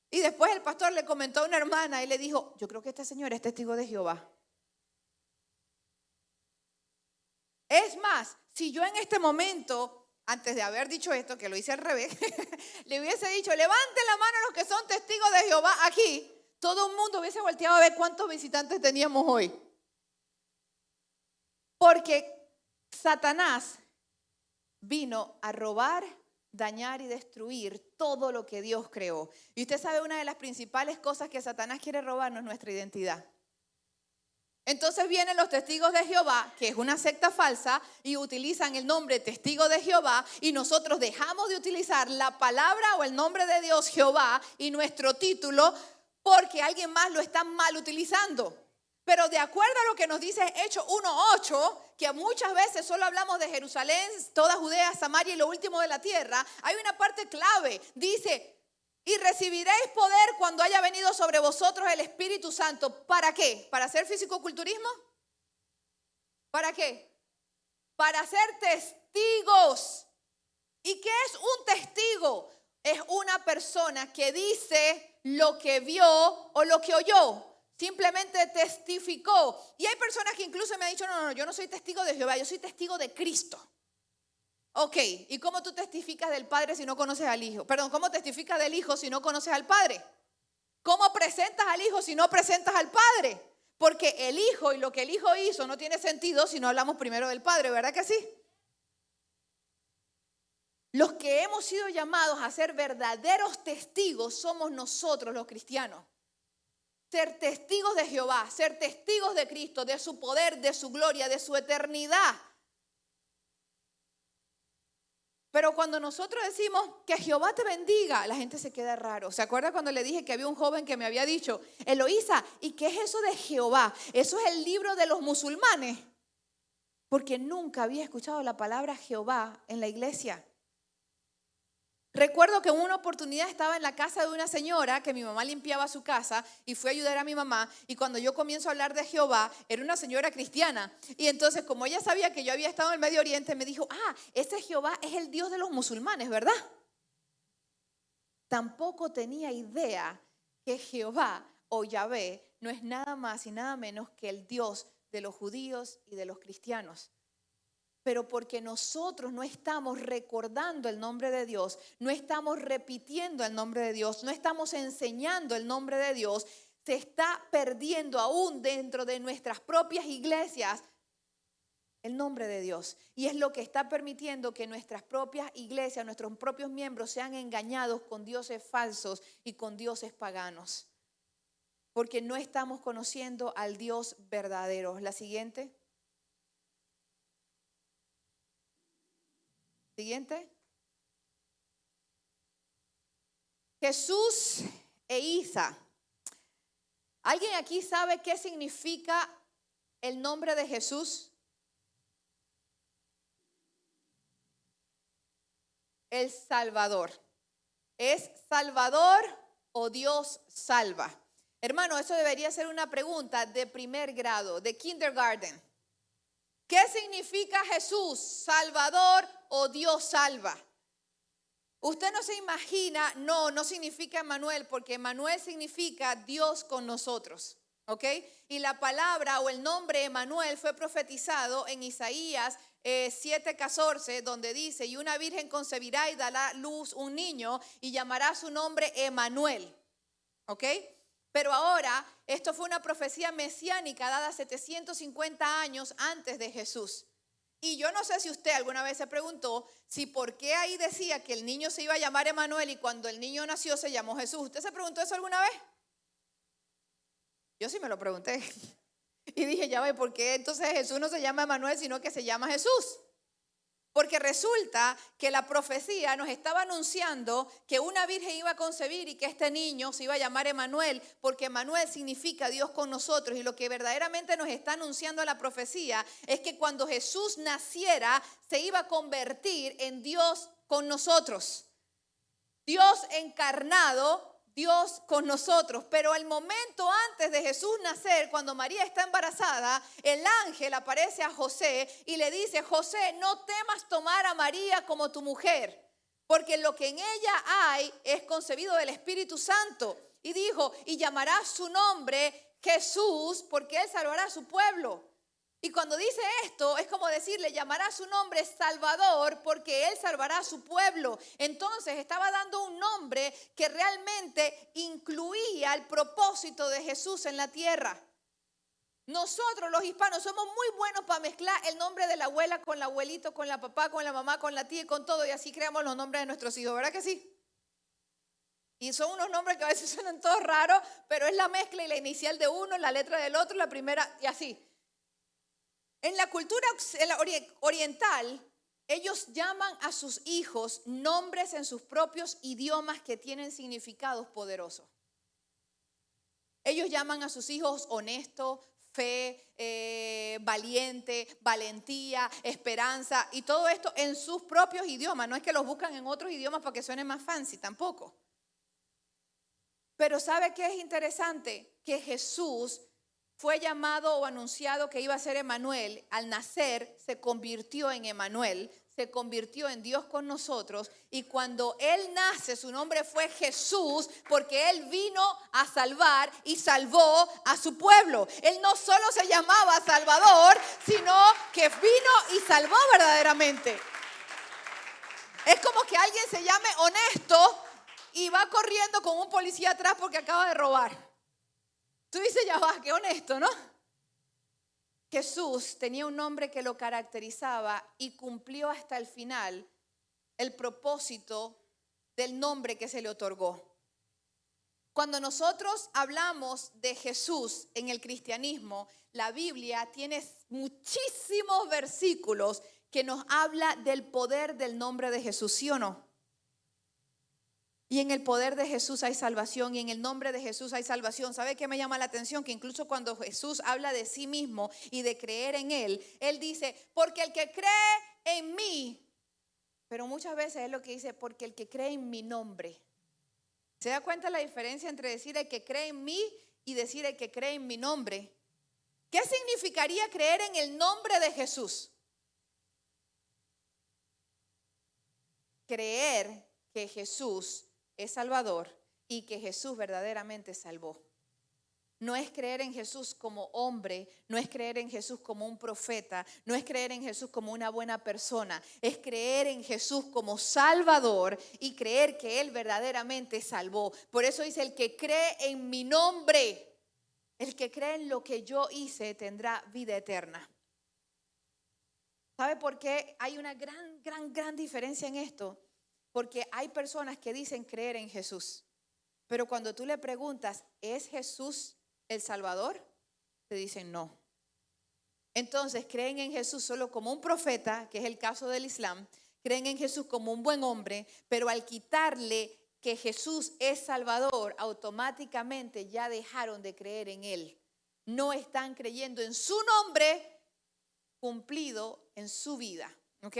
Y después el pastor le comentó a una hermana y le dijo, yo creo que este señor es testigo de Jehová. Es más, si yo en este momento, antes de haber dicho esto, que lo hice al revés, le hubiese dicho, levante la mano los que son testigos de Jehová aquí, todo el mundo hubiese volteado a ver cuántos visitantes teníamos hoy. Porque Satanás vino a robar, dañar y destruir todo lo que Dios creó. Y usted sabe una de las principales cosas que Satanás quiere robarnos nuestra identidad. Entonces vienen los testigos de Jehová, que es una secta falsa, y utilizan el nombre testigo de Jehová, y nosotros dejamos de utilizar la palabra o el nombre de Dios Jehová y nuestro título porque alguien más lo está mal utilizando. Pero de acuerdo a lo que nos dice Hechos 1.8, que muchas veces solo hablamos de Jerusalén, toda Judea, Samaria y lo último de la tierra, hay una parte clave. Dice, y recibiréis poder cuando haya venido sobre vosotros el Espíritu Santo. ¿Para qué? ¿Para hacer fisicoculturismo? ¿Para qué? Para ser testigos. ¿Y qué es un testigo? Es una persona que dice lo que vio o lo que oyó. Simplemente testificó. Y hay personas que incluso me han dicho, no, no, yo no soy testigo de Jehová, yo soy testigo de Cristo. Ok, ¿y cómo tú testificas del Padre si no conoces al Hijo? Perdón, ¿cómo testificas del Hijo si no conoces al Padre? ¿Cómo presentas al Hijo si no presentas al Padre? Porque el Hijo y lo que el Hijo hizo no tiene sentido si no hablamos primero del Padre, ¿verdad que sí? Los que hemos sido llamados a ser verdaderos testigos somos nosotros los cristianos. Ser testigos de Jehová, ser testigos de Cristo, de su poder, de su gloria, de su eternidad. Pero cuando nosotros decimos que Jehová te bendiga, la gente se queda raro. ¿Se acuerda cuando le dije que había un joven que me había dicho, Eloísa, ¿y qué es eso de Jehová? Eso es el libro de los musulmanes. Porque nunca había escuchado la palabra Jehová en la iglesia. Recuerdo que en una oportunidad estaba en la casa de una señora que mi mamá limpiaba su casa y fue a ayudar a mi mamá y cuando yo comienzo a hablar de Jehová, era una señora cristiana y entonces como ella sabía que yo había estado en el Medio Oriente, me dijo, ah, ese Jehová es el Dios de los musulmanes, ¿verdad? Tampoco tenía idea que Jehová o Yahvé no es nada más y nada menos que el Dios de los judíos y de los cristianos. Pero porque nosotros no estamos recordando el nombre de Dios, no estamos repitiendo el nombre de Dios, no estamos enseñando el nombre de Dios, se está perdiendo aún dentro de nuestras propias iglesias el nombre de Dios. Y es lo que está permitiendo que nuestras propias iglesias, nuestros propios miembros sean engañados con dioses falsos y con dioses paganos. Porque no estamos conociendo al Dios verdadero. La siguiente. Siguiente. Jesús e Isa. ¿Alguien aquí sabe qué significa el nombre de Jesús? El Salvador. ¿Es Salvador o Dios salva? Hermano, eso debería ser una pregunta de primer grado, de kindergarten. ¿Qué significa Jesús, Salvador o Dios salva? Usted no se imagina, no, no significa Emanuel, porque Emanuel significa Dios con nosotros. ¿Ok? Y la palabra o el nombre Emanuel fue profetizado en Isaías 7:14, eh, donde dice, y una virgen concebirá y dará luz un niño y llamará su nombre Emanuel. ¿Ok? Pero ahora, esto fue una profecía mesiánica dada 750 años antes de Jesús. Y yo no sé si usted alguna vez se preguntó si por qué ahí decía que el niño se iba a llamar Emanuel y cuando el niño nació se llamó Jesús. ¿Usted se preguntó eso alguna vez? Yo sí me lo pregunté. Y dije, ya ve, ¿por qué entonces Jesús no se llama Emanuel, sino que se llama Jesús? Porque resulta que la profecía nos estaba anunciando que una virgen iba a concebir y que este niño se iba a llamar Emanuel, porque Emanuel significa Dios con nosotros. Y lo que verdaderamente nos está anunciando la profecía es que cuando Jesús naciera, se iba a convertir en Dios con nosotros. Dios encarnado Dios con nosotros. Pero el momento antes de Jesús nacer, cuando María está embarazada, el ángel aparece a José y le dice, José, no temas tomar a María como tu mujer, porque lo que en ella hay es concebido del Espíritu Santo. Y dijo, y llamará su nombre Jesús, porque él salvará a su pueblo. Y cuando dice esto, es como decirle, llamará su nombre Salvador porque Él salvará a su pueblo. Entonces estaba dando un nombre que realmente incluía el propósito de Jesús en la tierra. Nosotros los hispanos somos muy buenos para mezclar el nombre de la abuela con el abuelito, con la papá, con la mamá, con la tía y con todo. Y así creamos los nombres de nuestros hijos, ¿verdad que sí? Y son unos nombres que a veces suenan todos raros, pero es la mezcla y la inicial de uno, la letra del otro, la primera y así. En la cultura oriental, ellos llaman a sus hijos nombres en sus propios idiomas que tienen significados poderosos. Ellos llaman a sus hijos honesto, fe, eh, valiente, valentía, esperanza y todo esto en sus propios idiomas. No es que los buscan en otros idiomas para que suene más fancy, tampoco. Pero ¿sabe qué es interesante? Que Jesús fue llamado o anunciado que iba a ser Emanuel, al nacer se convirtió en Emanuel, se convirtió en Dios con nosotros y cuando Él nace su nombre fue Jesús porque Él vino a salvar y salvó a su pueblo. Él no solo se llamaba Salvador, sino que vino y salvó verdaderamente. Es como que alguien se llame honesto y va corriendo con un policía atrás porque acaba de robar. Tú dices, ya va, qué honesto, ¿no? Jesús tenía un nombre que lo caracterizaba y cumplió hasta el final el propósito del nombre que se le otorgó. Cuando nosotros hablamos de Jesús en el cristianismo, la Biblia tiene muchísimos versículos que nos habla del poder del nombre de Jesús, ¿sí o no? Y en el poder de Jesús hay salvación y en el nombre de Jesús hay salvación. ¿Sabe qué me llama la atención? Que incluso cuando Jesús habla de sí mismo y de creer en Él, Él dice, porque el que cree en mí, pero muchas veces es lo que dice, porque el que cree en mi nombre. ¿Se da cuenta la diferencia entre decir el que cree en mí y decir el que cree en mi nombre? ¿Qué significaría creer en el nombre de Jesús? Creer que Jesús es Salvador y que Jesús verdaderamente salvó. no es creer en Jesús como hombre, no es creer en Jesús como un profeta, no es creer en Jesús como una buena persona, es creer en Jesús como Salvador y creer que Él verdaderamente salvó. Por eso dice, el que cree en mi nombre, el que cree en lo que yo hice, tendrá vida eterna. ¿Sabe por qué hay una gran, gran, gran diferencia en esto? Porque hay personas que dicen creer en Jesús, pero cuando tú le preguntas, ¿es Jesús el Salvador? Te dicen no. Entonces creen en Jesús solo como un profeta, que es el caso del Islam, creen en Jesús como un buen hombre, pero al quitarle que Jesús es Salvador, automáticamente ya dejaron de creer en Él. No están creyendo en su nombre cumplido en su vida. ¿Ok?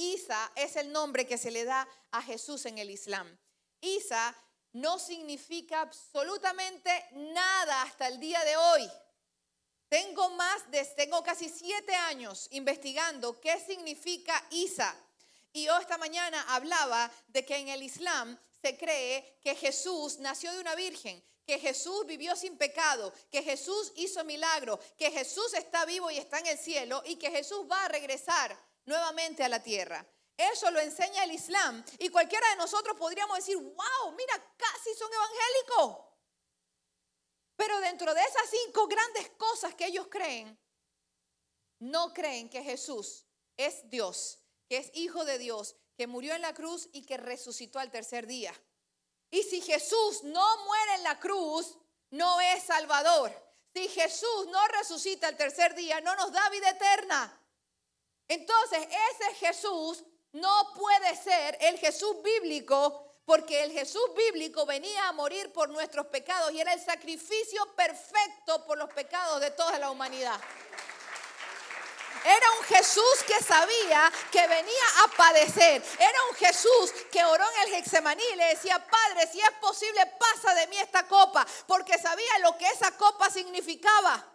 Isa es el nombre que se le da a Jesús en el Islam. Isa no significa absolutamente nada hasta el día de hoy. Tengo más tengo casi siete años investigando qué significa Isa. Y yo esta mañana hablaba de que en el Islam se cree que Jesús nació de una virgen, que Jesús vivió sin pecado, que Jesús hizo milagro, que Jesús está vivo y está en el cielo y que Jesús va a regresar nuevamente a la tierra. Eso lo enseña el Islam. Y cualquiera de nosotros podríamos decir, wow, mira, casi son evangélicos. Pero dentro de esas cinco grandes cosas que ellos creen, no creen que Jesús es Dios, que es hijo de Dios, que murió en la cruz y que resucitó al tercer día. Y si Jesús no muere en la cruz, no es Salvador. Si Jesús no resucita el tercer día, no nos da vida eterna. Entonces, ese Jesús no puede ser el Jesús bíblico porque el Jesús bíblico venía a morir por nuestros pecados y era el sacrificio perfecto por los pecados de toda la humanidad. Era un Jesús que sabía que venía a padecer. Era un Jesús que oró en el Getsemaní y le decía, Padre, si es posible, pasa de mí esta copa, porque sabía lo que esa copa significaba.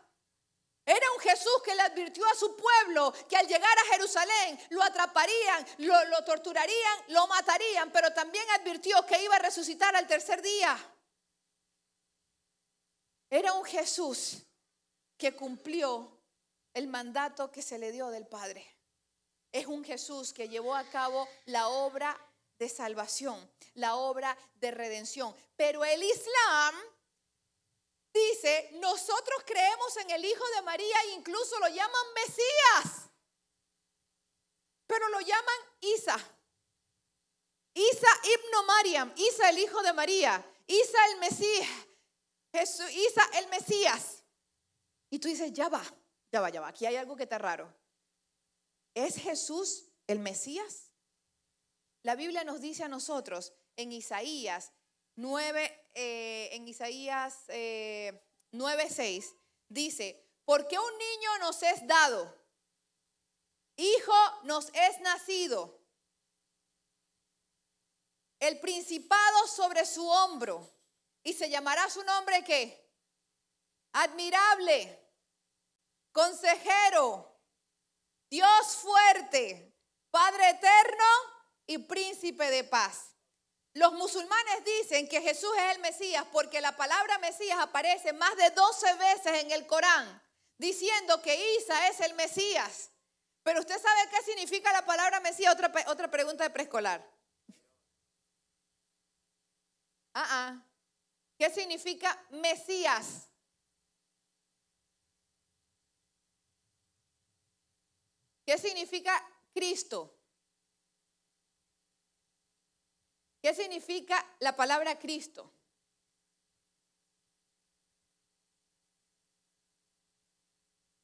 Era un Jesús que le advirtió a su pueblo que al llegar a Jerusalén lo atraparían, lo, torturarían, lo matarían, pero también advirtió que iba a resucitar al tercer día. Era un Jesús que cumplió el mandato que se le dio del Padre. Es un Jesús que llevó a cabo la obra de salvación, la obra de redención. Pero el Islam dice, nosotros creemos en el Hijo de María e incluso lo llaman Mesías, pero lo llaman Isa. Isa ibno Mariam, Isa el Hijo de María, Isa el Mesías, Jesús, Isa el Mesías. Y tú dices, ya va, ya va, ya va, aquí hay algo que está raro. ¿Es Jesús el Mesías? La Biblia nos dice a nosotros en Isaías 9, eh, en Isaías eh, 9:6, dice, porque un niño nos es dado, hijo nos es nacido, el principado sobre su hombro, y se llamará su nombre qué? Admirable, consejero, Dios fuerte, Padre eterno y príncipe de paz. Los musulmanes dicen que Jesús es el Mesías porque la palabra Mesías aparece más de 12 veces en el Corán, diciendo que Isa es el Mesías. Pero usted sabe qué significa la palabra Mesías. Otra, otra pregunta de preescolar. Ah, ah. ¿Qué significa Mesías? ¿Qué significa Cristo? ¿Qué significa la palabra Cristo?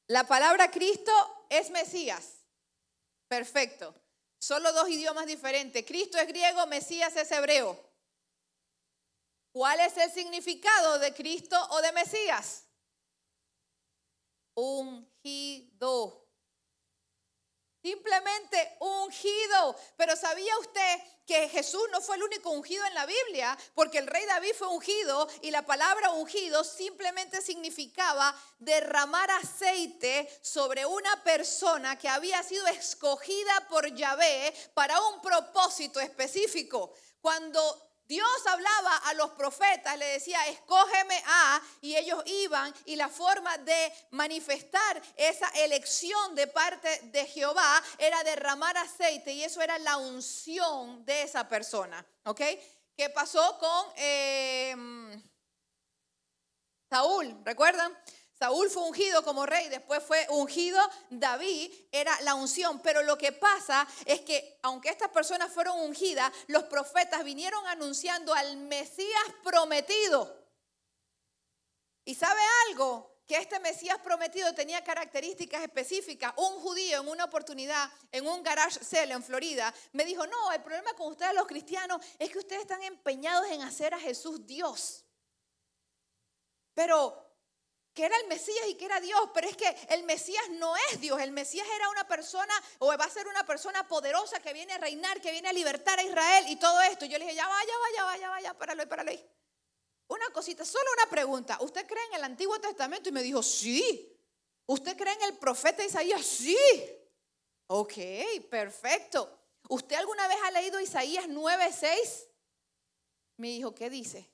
La palabra Cristo es Mesías. Perfecto. Solo dos idiomas diferentes. Cristo es griego, Mesías es hebreo. ¿Cuál es el significado de Cristo o de Mesías? Ungido. Simplemente ungido. Pero ¿sabía usted que Jesús no fue el único ungido en la Biblia? Porque el rey David fue ungido y la palabra ungido simplemente significaba derramar aceite sobre una persona que había sido escogida por Yahvé para un propósito específico. Cuando Dios hablaba a los profetas, le decía, escógeme a, y ellos iban, y la forma de manifestar esa elección de parte de Jehová era derramar aceite, y eso era la unción de esa persona, ¿ok? ¿Qué pasó con eh, Saúl? ¿Recuerdan? Saúl fue ungido como rey, después fue ungido David, era la unción. Pero lo que pasa es que aunque estas personas fueron ungidas, los profetas vinieron anunciando al Mesías prometido. ¿Y sabe algo? Que este Mesías prometido tenía características específicas. Un judío en una oportunidad, en un garage sale en Florida, me dijo, no, el problema con ustedes los cristianos es que ustedes están empeñados en hacer a Jesús Dios. Pero que era el Mesías y que era Dios, pero es que el Mesías no es Dios, el Mesías era una persona o va a ser una persona poderosa que viene a reinar, que viene a libertar a Israel y todo esto. Yo le dije, ya vaya, vaya, vaya, vaya, páralo, páralo. Una cosita, solo una pregunta. ¿Usted cree en el Antiguo Testamento? Y me dijo, sí. ¿Usted cree en el profeta Isaías? Sí. Ok, perfecto. ¿Usted alguna vez ha leído Isaías 9:6? Me dijo, ¿qué dice?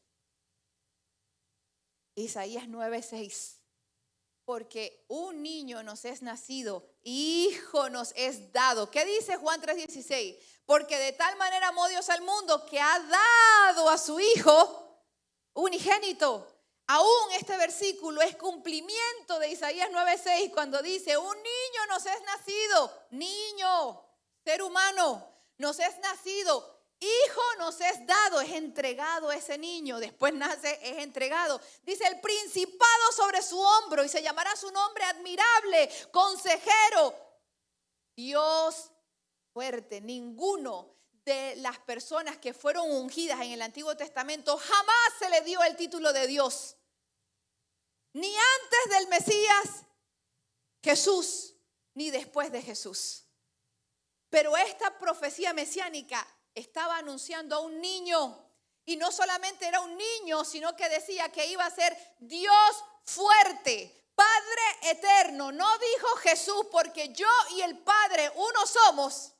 Isaías 9:6. Porque un niño nos es nacido, hijo nos es dado. ¿Qué dice Juan 3:16? Porque de tal manera amó Dios al mundo que ha dado a su hijo unigénito. Aún este versículo es cumplimiento de Isaías 9:6 cuando dice, un niño nos es nacido, niño, ser humano, nos es nacido, Hijo nos es dado, es entregado ese niño, después nace, es entregado. Dice el principado sobre su hombro y se llamará su nombre admirable, consejero, Dios fuerte. Ninguno de las personas que fueron ungidas en el Antiguo Testamento jamás se le dio el título de Dios. Ni antes del Mesías Jesús, ni después de Jesús. Pero esta profecía mesiánica estaba anunciando a un niño. Y no solamente era un niño, sino que decía que iba a ser Dios fuerte, Padre eterno. No dijo Jesús porque yo y el Padre uno somos.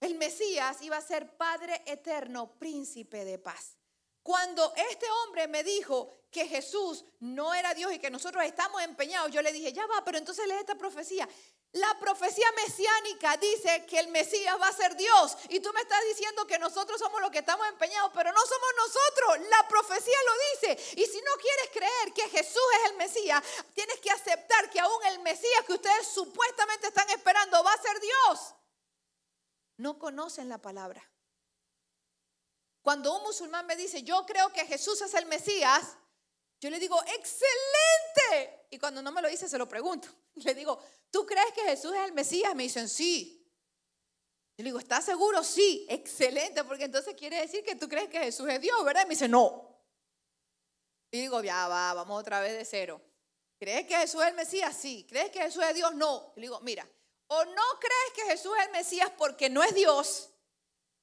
El Mesías iba a ser Padre eterno, príncipe de paz. Cuando este hombre me dijo que Jesús no era Dios y que nosotros estamos empeñados, yo le dije, ya va, pero entonces lee esta profecía. La profecía mesiánica dice que el Mesías va a ser Dios. Y tú me estás diciendo que nosotros somos los que estamos empeñados, pero no somos nosotros. La profecía lo dice. Y si no quieres creer que Jesús es el Mesías, tienes que aceptar que aún el Mesías que ustedes supuestamente están esperando va a ser Dios. No conocen la palabra. Cuando un musulmán me dice, yo creo que Jesús es el Mesías, yo le digo, excelente. Y cuando no me lo dice, se lo pregunto. Le digo, ¿tú crees que Jesús es el Mesías? Me dicen, sí. Yo le digo, ¿estás seguro? Sí, excelente, porque entonces quiere decir que tú crees que Jesús es Dios, ¿verdad? me dice, no. Y digo, ya va, vamos otra vez de cero. ¿Crees que Jesús es el Mesías? Sí. ¿Crees que Jesús es Dios? No. Le digo, mira, o no crees que Jesús es el Mesías porque no es Dios,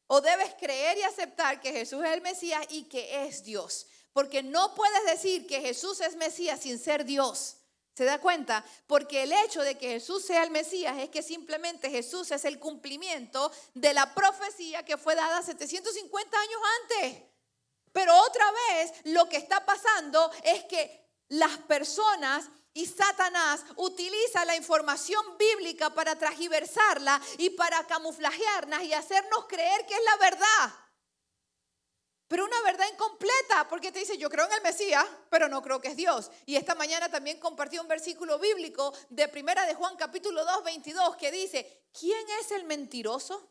o debes creer y aceptar que Jesús es el Mesías y que es Dios. Porque no puedes decir que Jesús es Mesías sin ser Dios. ¿Se da cuenta? Porque el hecho de que Jesús sea el Mesías es que simplemente Jesús es el cumplimiento de la profecía que fue dada 750 años antes. Pero otra vez lo que está pasando es que las personas y Satanás utiliza la información bíblica para transgiversarla y para camuflajearnos y hacernos creer que es la verdad. Pero una verdad incompleta, porque te dice, yo creo en el Mesías, pero no creo que es Dios. Y esta mañana también compartí un versículo bíblico de Primera de Juan capítulo 2, 22, que dice, ¿quién es el mentiroso?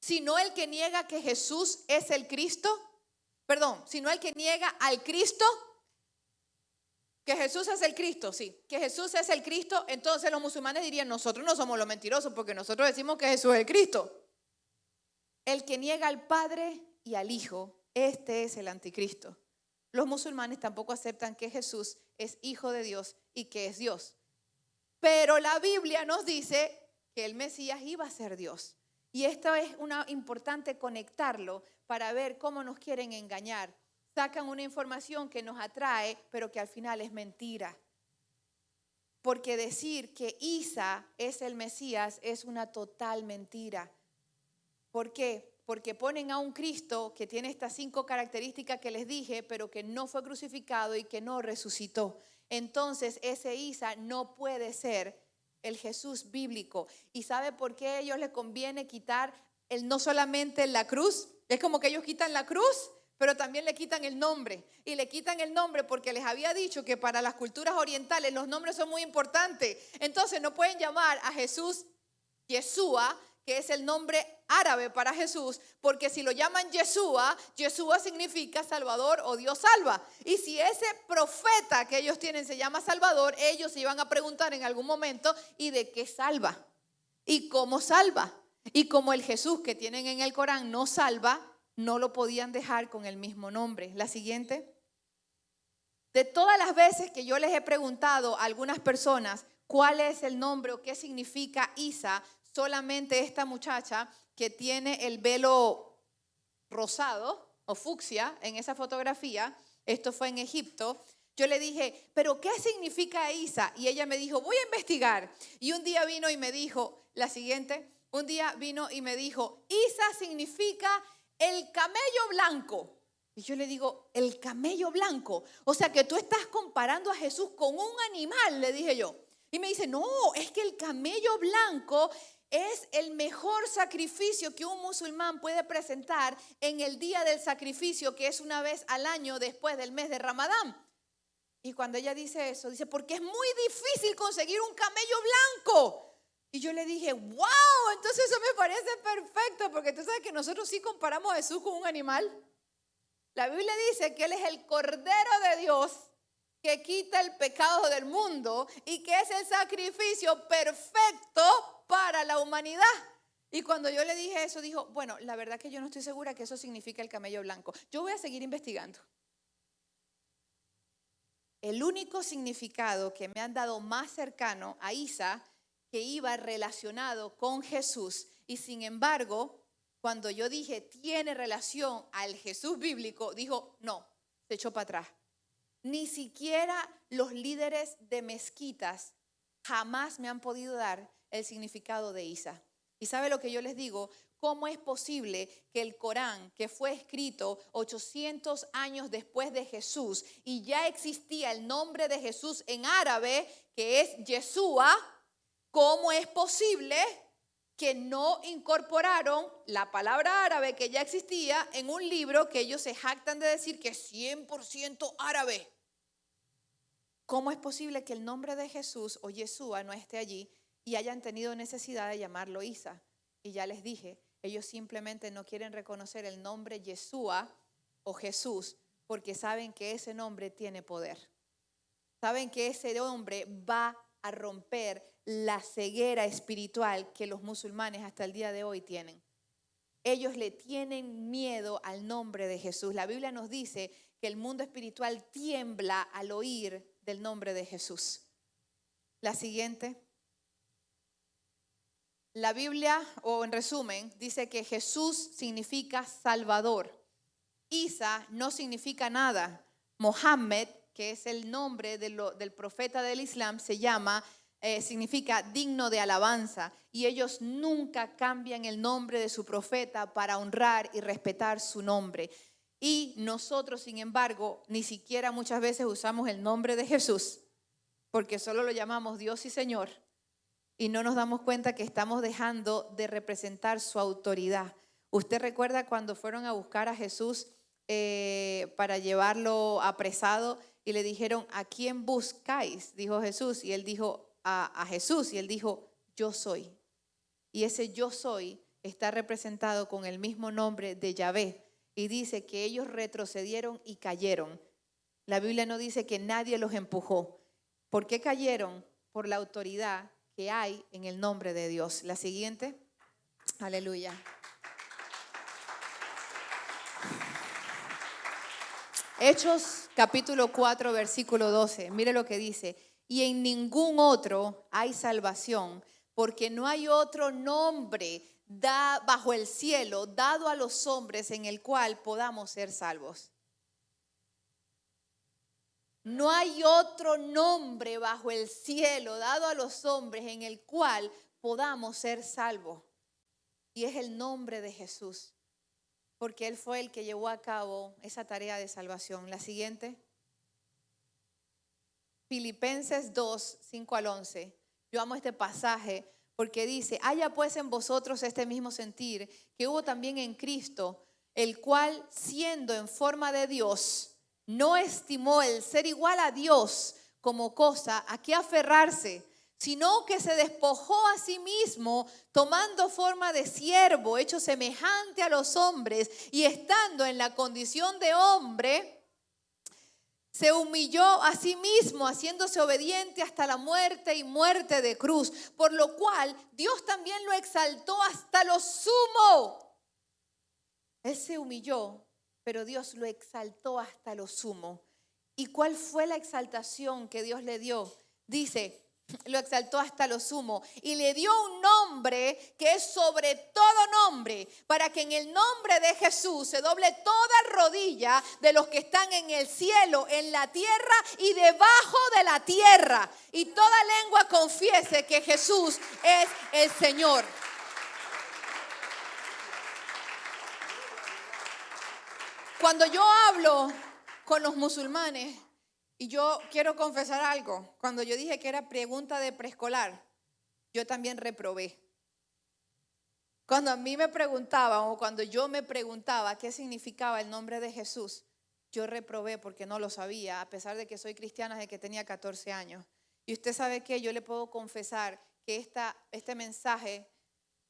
Sino el que niega que Jesús es el Cristo. Perdón, sino el que niega al Cristo. Que Jesús es el Cristo, sí. Que Jesús es el Cristo, entonces los musulmanes dirían, nosotros no somos los mentirosos porque nosotros decimos que Jesús es el Cristo. El que niega al Padre y al Hijo, este es el anticristo. Los musulmanes tampoco aceptan que Jesús es hijo de Dios y que es Dios. Pero la Biblia nos dice que el Mesías iba a ser Dios. Y esto es una importante conectarlo para ver cómo nos quieren engañar. Sacan una información que nos atrae, pero que al final es mentira. Porque decir que Isa es el Mesías es una total mentira. ¿Por qué? Porque ponen a un Cristo que tiene estas cinco características que les dije, pero que no fue crucificado y que no resucitó. Entonces ese Isa no puede ser el Jesús bíblico. ¿Y sabe por qué a ellos les conviene quitar el, no solamente la cruz? Es como que ellos quitan la cruz, pero también le quitan el nombre. Y le quitan el nombre porque les había dicho que para las culturas orientales los nombres son muy importantes. Entonces no pueden llamar a Jesús Yeshua, que es el nombre árabe para Jesús, porque si lo llaman Yeshua, Yeshua significa Salvador o Dios salva. Y si ese profeta que ellos tienen se llama Salvador, ellos se iban a preguntar en algún momento, ¿y de qué salva? ¿Y cómo salva? Y como el Jesús que tienen en el Corán no salva, no lo podían dejar con el mismo nombre. La siguiente. De todas las veces que yo les he preguntado a algunas personas cuál es el nombre o qué significa Isa, solamente esta muchacha que tiene el velo rosado o fucsia en esa fotografía, esto fue en Egipto, yo le dije, pero ¿qué significa Isa? Y ella me dijo, voy a investigar. Y un día vino y me dijo, la siguiente, un día vino y me dijo, Isa significa el camello blanco. Y yo le digo, el camello blanco. O sea que tú estás comparando a Jesús con un animal, le dije yo. Y me dice, no, es que el camello blanco es el mejor sacrificio que un musulmán puede presentar en el día del sacrificio, que es una vez al año después del mes de Ramadán. Y cuando ella dice eso, dice, porque es muy difícil conseguir un camello blanco. Y yo le dije, wow, entonces eso me parece perfecto, porque tú sabes que nosotros sí comparamos a Jesús con un animal. La Biblia dice que Él es el Cordero de Dios que quita el pecado del mundo y que es el sacrificio perfecto para la humanidad. Y cuando yo le dije eso, dijo, bueno, la verdad que yo no estoy segura que eso significa el camello blanco. Yo voy a seguir investigando. El único significado que me han dado más cercano a Isa que iba relacionado con Jesús y sin embargo, cuando yo dije tiene relación al Jesús bíblico, dijo no, se echó para atrás. Ni siquiera los líderes de mezquitas jamás me han podido dar el significado de Isa. ¿Y sabe lo que yo les digo? ¿Cómo es posible que el Corán, que fue escrito 800 años después de Jesús y ya existía el nombre de Jesús en árabe, que es Yeshua, ¿Cómo es posible que no incorporaron la palabra árabe que ya existía en un libro que ellos se jactan de decir que es 100% árabe? ¿Cómo es posible que el nombre de Jesús o Yeshua no esté allí y hayan tenido necesidad de llamarlo Isa? Y ya les dije, ellos simplemente no quieren reconocer el nombre Yeshua o Jesús porque saben que ese nombre tiene poder. Saben que ese nombre va a romper la ceguera espiritual que los musulmanes hasta el día de hoy tienen. Ellos le tienen miedo al nombre de Jesús. La Biblia nos dice que el mundo espiritual tiembla al oír del nombre de Jesús. La siguiente. La Biblia, o en resumen, dice que Jesús significa Salvador. Isa no significa nada. Mohammed, que es el nombre del profeta del Islam, se llama eh, significa digno de alabanza y ellos nunca cambian el nombre de su profeta para honrar y respetar su nombre. Y nosotros, sin embargo, ni siquiera muchas veces usamos el nombre de Jesús porque solo lo llamamos Dios y Señor y no nos damos cuenta que estamos dejando de representar su autoridad. ¿Usted recuerda cuando fueron a buscar a Jesús eh, para llevarlo apresado y le dijeron, ¿a quién buscáis? Dijo Jesús y él dijo, a, Jesús y él dijo, yo soy. Y ese yo soy está representado con el mismo nombre de Yahvé. Y dice que ellos retrocedieron y cayeron. La Biblia no dice que nadie los empujó. ¿Por qué cayeron? Por la autoridad que hay en el nombre de Dios. La siguiente. Aleluya. Hechos capítulo 4, versículo 12. Mire lo que dice y en ningún otro hay salvación, porque no hay otro nombre da, bajo el cielo dado a los hombres en el cual podamos ser salvos. No hay otro nombre bajo el cielo dado a los hombres en el cual podamos ser salvos. Y es el nombre de Jesús. porque Él fue el que llevó a cabo esa tarea de salvación. La siguiente. Filipenses 2, 5 al 11. Yo amo este pasaje porque dice, haya pues en vosotros este mismo sentir que hubo también en Cristo, el cual siendo en forma de Dios, no estimó el ser igual a Dios como cosa a que aferrarse, sino que se despojó a sí mismo, tomando forma de siervo, hecho semejante a los hombres, y estando en la condición de hombre, se humilló a sí mismo, haciéndose obediente hasta la muerte y muerte de cruz, por lo cual Dios también lo exaltó hasta lo sumo. Él se humilló, pero Dios lo exaltó hasta lo sumo. ¿Y cuál fue la exaltación que Dios le dio? Dice, lo exaltó hasta lo sumo y le dio un nombre que es sobre todo nombre, para que en el nombre de Jesús se doble toda rodilla de los que están en el cielo, en la tierra y debajo de la tierra, y toda lengua confiese que Jesús es el Señor. Cuando yo hablo con los musulmanes, y yo quiero confesar algo. Cuando yo dije que era pregunta de preescolar, yo también reprobé. Cuando a mí me preguntaban o cuando yo me preguntaba qué significaba el nombre de Jesús, yo reprobé porque no lo sabía, a pesar de que soy cristiana desde que tenía 14 años. Y usted sabe que yo le puedo confesar que esta, este mensaje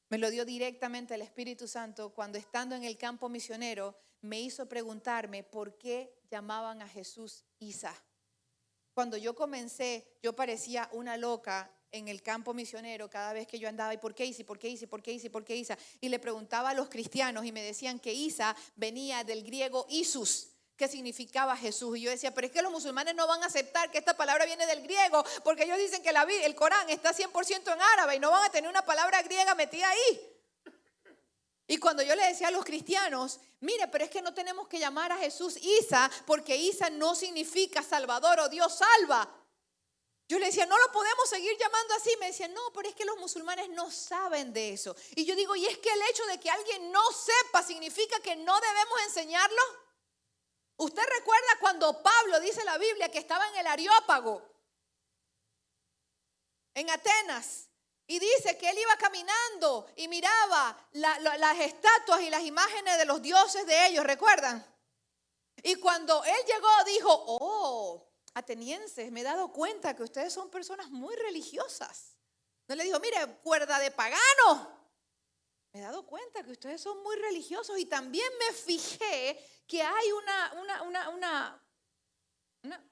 me lo dio directamente el Espíritu Santo cuando estando en el campo misionero me hizo preguntarme por qué llamaban a Jesús Isa. Cuando yo comencé, yo parecía una loca en el campo misionero cada vez que yo andaba, ¿y por qué Isa? ¿Por qué Isa? ¿Por qué Isa? ¿Por qué Isa? Y le preguntaba a los cristianos y me decían que Isa venía del griego Isus, que significaba Jesús. Y yo decía, pero es que los musulmanes no van a aceptar que esta palabra viene del griego, porque ellos dicen que el Corán está 100% en árabe y no van a tener una palabra griega metida ahí. Y cuando yo le decía a los cristianos, mire, pero es que no tenemos que llamar a Jesús Isa, porque Isa no significa Salvador o Dios salva. Yo le decía, no lo podemos seguir llamando así. Me decían, no, pero es que los musulmanes no saben de eso. Y yo digo, ¿y es que el hecho de que alguien no sepa significa que no debemos enseñarlo? ¿Usted recuerda cuando Pablo dice la Biblia que estaba en el Areópago, en Atenas? Y dice que él iba caminando y miraba las estatuas y las imágenes de los dioses de ellos, ¿recuerdan? Y cuando él llegó dijo, oh, atenienses, me he dado cuenta que ustedes son personas muy religiosas. No le dijo, mire, cuerda de pagano. Me he dado cuenta que ustedes son muy religiosos y también me fijé que hay una, una, una, una, una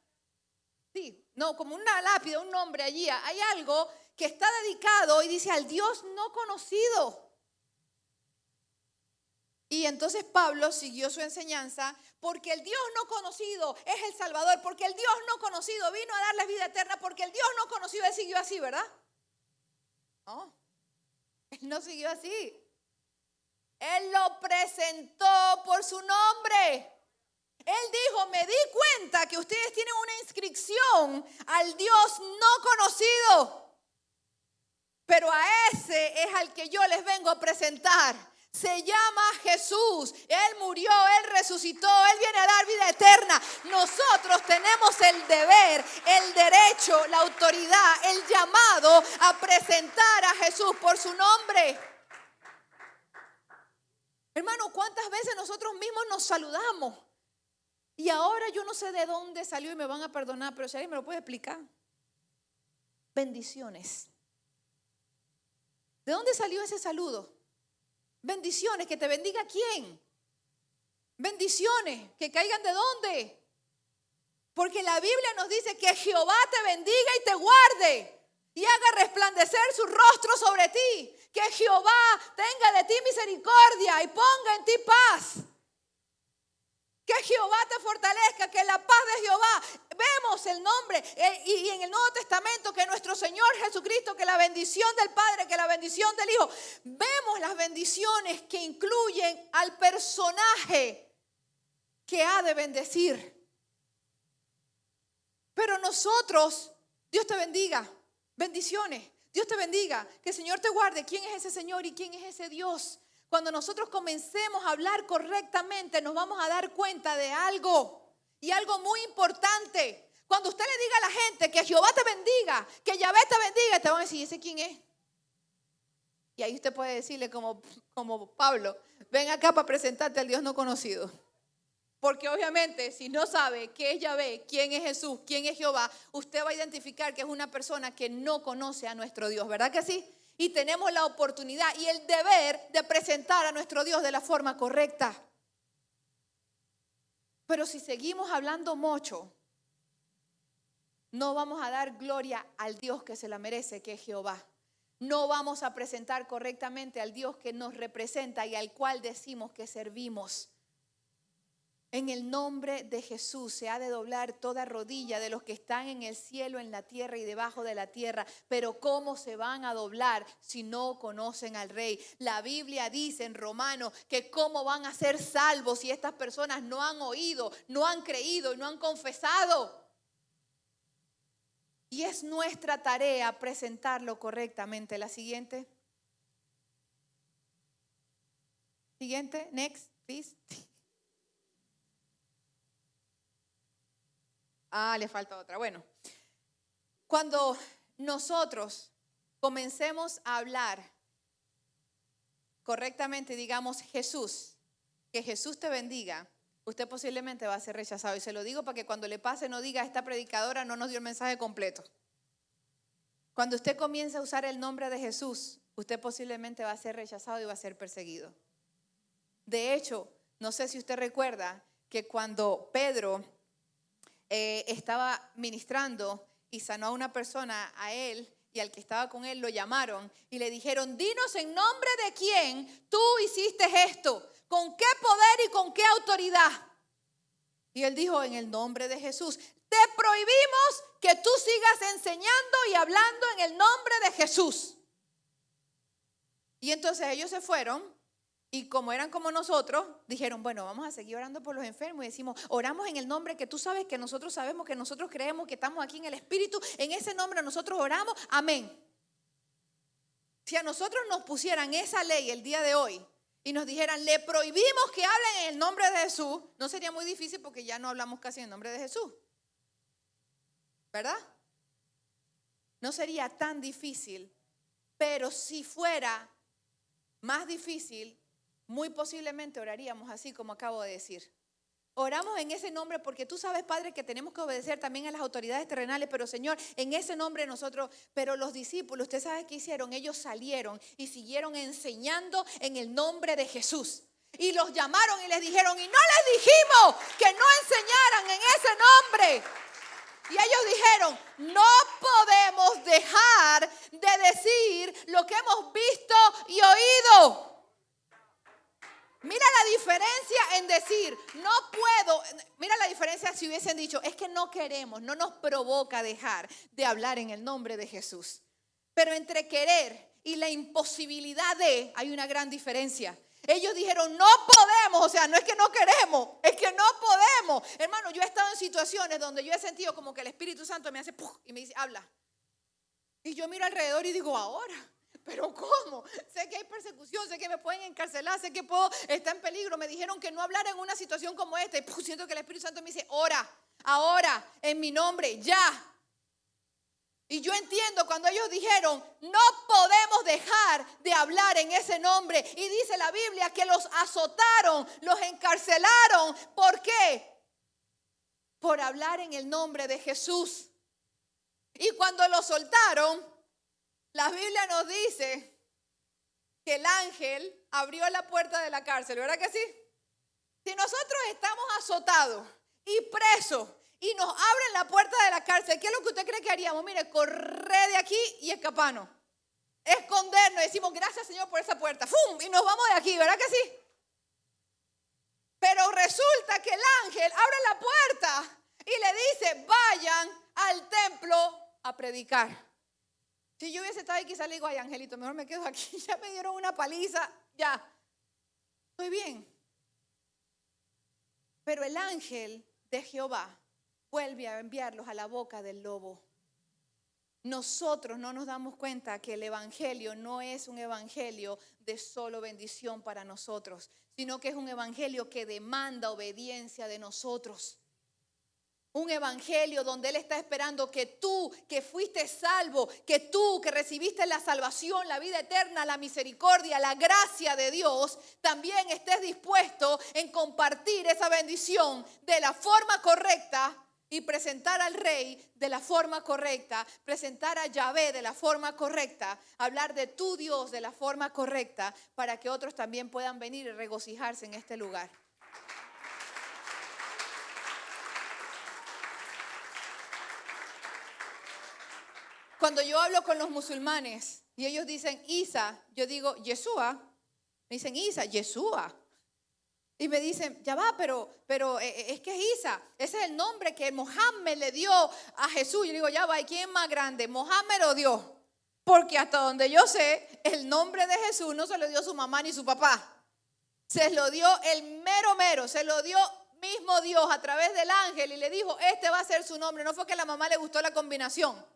sí, no, como una lápida, un nombre allí. Hay algo que está dedicado y dice al Dios no conocido. Y entonces Pablo siguió su enseñanza porque el Dios no conocido es el Salvador, porque el Dios no conocido vino a darles vida eterna, porque el Dios no conocido, él siguió así, ¿verdad? No, él no siguió así. Él lo presentó por su nombre. Él dijo, me di cuenta que ustedes tienen una inscripción al Dios no conocido. Pero a ese es al que yo les vengo a presentar. Se llama Jesús. Él murió, Él resucitó, Él viene a dar vida eterna. Nosotros tenemos el deber, el derecho, la autoridad, el llamado a presentar a Jesús por su nombre. Hermano, ¿cuántas veces nosotros mismos nos saludamos? Y ahora yo no sé de dónde salió y me van a perdonar, pero si alguien me lo puede explicar. Bendiciones. ¿De dónde salió ese saludo? Bendiciones, que te bendiga quién. Bendiciones, que caigan de dónde. Porque la Biblia nos dice que Jehová te bendiga y te guarde y haga resplandecer su rostro sobre ti. Que Jehová tenga de ti misericordia y ponga en ti paz. Que Jehová te fortalezca, que la paz de el nombre eh, y en el Nuevo Testamento que nuestro Señor Jesucristo, que la bendición del Padre, que la bendición del Hijo. Vemos las bendiciones que incluyen al personaje que ha de bendecir. Pero nosotros, Dios te bendiga, bendiciones. Dios te bendiga, que el Señor te guarde. ¿Quién es ese Señor y quién es ese Dios? Cuando nosotros comencemos a hablar correctamente, nos vamos a dar cuenta de algo y algo muy importante. Cuando usted le diga a la gente que Jehová te bendiga, que Yahvé te bendiga, te van a decir, ¿y ese quién es? Y ahí usted puede decirle como, como Pablo, ven acá para presentarte al Dios no conocido. Porque obviamente si no sabe qué es Yahvé, quién es Jesús, quién es Jehová, usted va a identificar que es una persona que no conoce a nuestro Dios, ¿verdad que sí? Y tenemos la oportunidad y el deber de presentar a nuestro Dios de la forma correcta. Pero si seguimos hablando mucho, no vamos a dar gloria al Dios que se la merece, que es Jehová. No vamos a presentar correctamente al Dios que nos representa y al cual decimos que servimos. En el nombre de Jesús se ha de doblar toda rodilla de los que están en el cielo, en la tierra y debajo de la tierra. Pero ¿cómo se van a doblar si no conocen al rey? La Biblia dice en Romanos que cómo van a ser salvos si estas personas no han oído, no han creído y no han confesado. Y es nuestra tarea presentarlo correctamente. La siguiente. Siguiente, next, please. Ah, le falta otra. Bueno, cuando nosotros comencemos a hablar correctamente, digamos Jesús, que Jesús te bendiga, usted posiblemente va a ser rechazado. Y se lo digo para que cuando le pase no diga, esta predicadora no nos dio el mensaje completo. Cuando usted comience a usar el nombre de Jesús, usted posiblemente va a ser rechazado y va a ser perseguido. De hecho, no sé si usted recuerda que cuando Pedro eh, estaba ministrando y sanó a una persona, a él y al que estaba con él, lo llamaron y le dijeron, dinos en nombre de quién tú hiciste esto, con qué poder y con qué autoridad. Y él dijo, en el nombre de Jesús, te prohibimos que tú sigas enseñando y hablando en el nombre de Jesús. Y entonces ellos se fueron y como eran como nosotros, dijeron, bueno, vamos a seguir orando por los enfermos y decimos, oramos en el nombre que tú sabes, que nosotros sabemos, que nosotros creemos que estamos aquí en el Espíritu, en ese nombre nosotros oramos, amén. Si a nosotros nos pusieran esa ley el día de hoy y nos dijeran, le prohibimos que hablen en el nombre de Jesús, no sería muy difícil porque ya no hablamos casi en el nombre de Jesús. ¿Verdad? No sería tan difícil, pero si fuera más difícil, muy posiblemente oraríamos así como acabo de decir. Oramos en ese nombre porque tú sabes, Padre, que tenemos que obedecer también a las autoridades terrenales, pero Señor, en ese nombre nosotros, pero los discípulos, usted sabe qué hicieron, ellos salieron y siguieron enseñando en el nombre de Jesús. Y los llamaron y les dijeron, y no les dijimos que no enseñaran en ese nombre. Y ellos dijeron, no podemos dejar de decir lo que hemos visto y oído. Mira la diferencia en decir, no puedo, mira la diferencia si hubiesen dicho, es que no queremos, no nos provoca dejar de hablar en el nombre de Jesús. Pero entre querer y la imposibilidad de, hay una gran diferencia. Ellos dijeron, no podemos, o sea, no es que no queremos, es que no podemos. Hermano, yo he estado en situaciones donde yo he sentido como que el Espíritu Santo me hace, y me dice, habla. Y yo miro alrededor y digo, ahora pero ¿cómo? Sé que hay persecución, sé que me pueden encarcelar, sé que puedo estar en peligro. Me dijeron que no hablara en una situación como esta. Y siento que el Espíritu Santo me dice, ora, ahora, en mi nombre, ya. Y yo entiendo cuando ellos dijeron, no podemos dejar de hablar en ese nombre. Y dice la Biblia que los azotaron, los encarcelaron. ¿Por qué? Por hablar en el nombre de Jesús. Y cuando los soltaron, la Biblia nos dice que el ángel abrió la puerta de la cárcel, ¿verdad que sí? Si nosotros estamos azotados y presos y nos abren la puerta de la cárcel, ¿qué es lo que usted cree que haríamos? Mire, correr de aquí y escaparnos. Escondernos, decimos gracias Señor por esa puerta, ¡fum! Y nos vamos de aquí, ¿verdad que sí? Pero resulta que el ángel abre la puerta y le dice, vayan al templo a predicar. Si yo hubiese estado ahí, quizás le digo, ay, Angelito, mejor me quedo aquí. Ya me dieron una paliza, ya. Estoy bien. Pero el ángel de Jehová vuelve a enviarlos a la boca del lobo. nosotros no nos damos cuenta que el Evangelio no es un Evangelio de solo bendición para nosotros, sino que es un Evangelio que demanda obediencia de nosotros. Un evangelio donde Él está esperando que tú, que fuiste salvo, que tú, que recibiste la salvación, la vida eterna, la misericordia, la gracia de Dios, también estés dispuesto en compartir esa bendición de la forma correcta y presentar al rey de la forma correcta, presentar a Yahvé de la forma correcta, hablar de tu Dios de la forma correcta, para que otros también puedan venir y regocijarse en este lugar. Cuando yo hablo con los musulmanes y ellos dicen Isa, yo digo Yeshua. Me dicen Isa, Yeshua. Y me dicen, ya va, pero, pero eh, eh, es que es Isa. Ese es el nombre que Mohammed le dio a Jesús. Yo digo, ya va, ¿y quién es más grande? Mohammed o Dios. Porque hasta donde yo sé, el nombre de Jesús no se lo dio su mamá ni su papá. Se lo dio el mero mero, se lo dio mismo Dios a través del ángel y le dijo, este va a ser su nombre. No fue que la mamá le gustó la combinación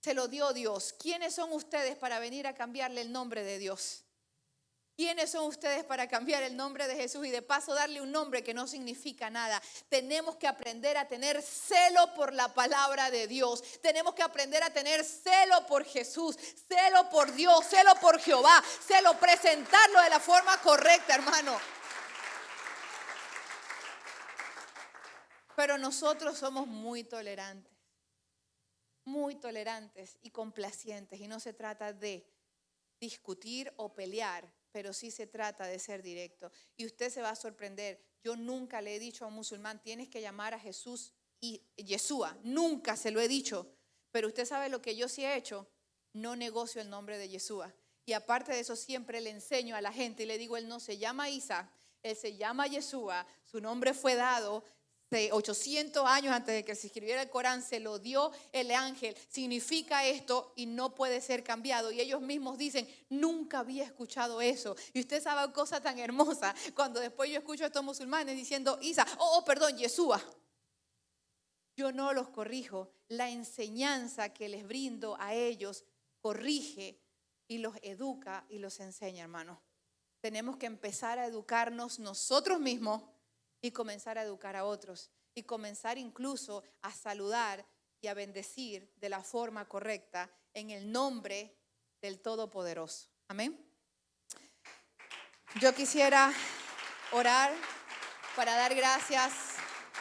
se lo dio Dios. ¿Quiénes son ustedes para venir a cambiarle el nombre de Dios? ¿Quiénes son ustedes para cambiar el nombre de Jesús y de paso darle un nombre que no significa nada? Tenemos que aprender a tener celo por la palabra de Dios. Tenemos que aprender a tener celo por Jesús, celo por Dios, celo por Jehová, celo presentarlo de la forma correcta, hermano. Pero nosotros somos muy tolerantes muy tolerantes y complacientes y no se trata de discutir o pelear, pero sí se trata de ser directo. Y usted se va a sorprender. Yo nunca le he dicho a un musulmán, tienes que llamar a Jesús y Yeshua. Nunca se lo he dicho. Pero usted sabe lo que yo sí he hecho. No negocio el nombre de Yeshua. Y aparte de eso, siempre le enseño a la gente y le digo, él no se llama Isa, él se llama Yeshua, su nombre fue dado 800 años antes de que se escribiera el Corán, se lo dio el ángel. Significa esto y no puede ser cambiado. Y ellos mismos dicen, nunca había escuchado eso. Y usted sabe cosa tan hermosa cuando después yo escucho a estos musulmanes diciendo, Isa, oh, oh perdón, Yeshua. Yo no los corrijo. La enseñanza que les brindo a ellos corrige y los educa y los enseña, hermano. Tenemos que empezar a educarnos nosotros mismos y comenzar a educar a otros y comenzar incluso a saludar y a bendecir de la forma correcta en el nombre del Todopoderoso. Amén. Yo quisiera orar para dar gracias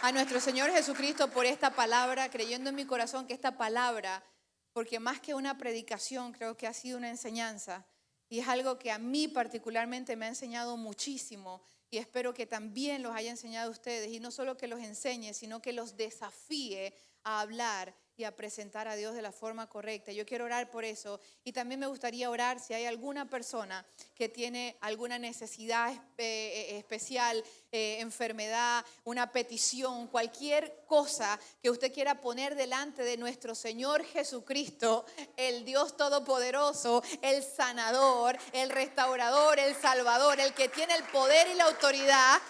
a nuestro Señor Jesucristo por esta palabra, creyendo en mi corazón que esta palabra, porque más que una predicación, creo que ha sido una enseñanza y es algo que a mí particularmente me ha enseñado muchísimo y espero que también los haya enseñado a ustedes y no solo que los enseñe, sino que los desafíe a hablar y a presentar a Dios de la forma correcta. Yo quiero orar por eso y también me gustaría orar si hay alguna persona que tiene alguna necesidad eh, eh, especial, eh, enfermedad, una petición, cualquier cosa que usted quiera poner delante de nuestro Señor Jesucristo, el Dios Todopoderoso, el sanador, el restaurador, el salvador, el que tiene el poder y la autoridad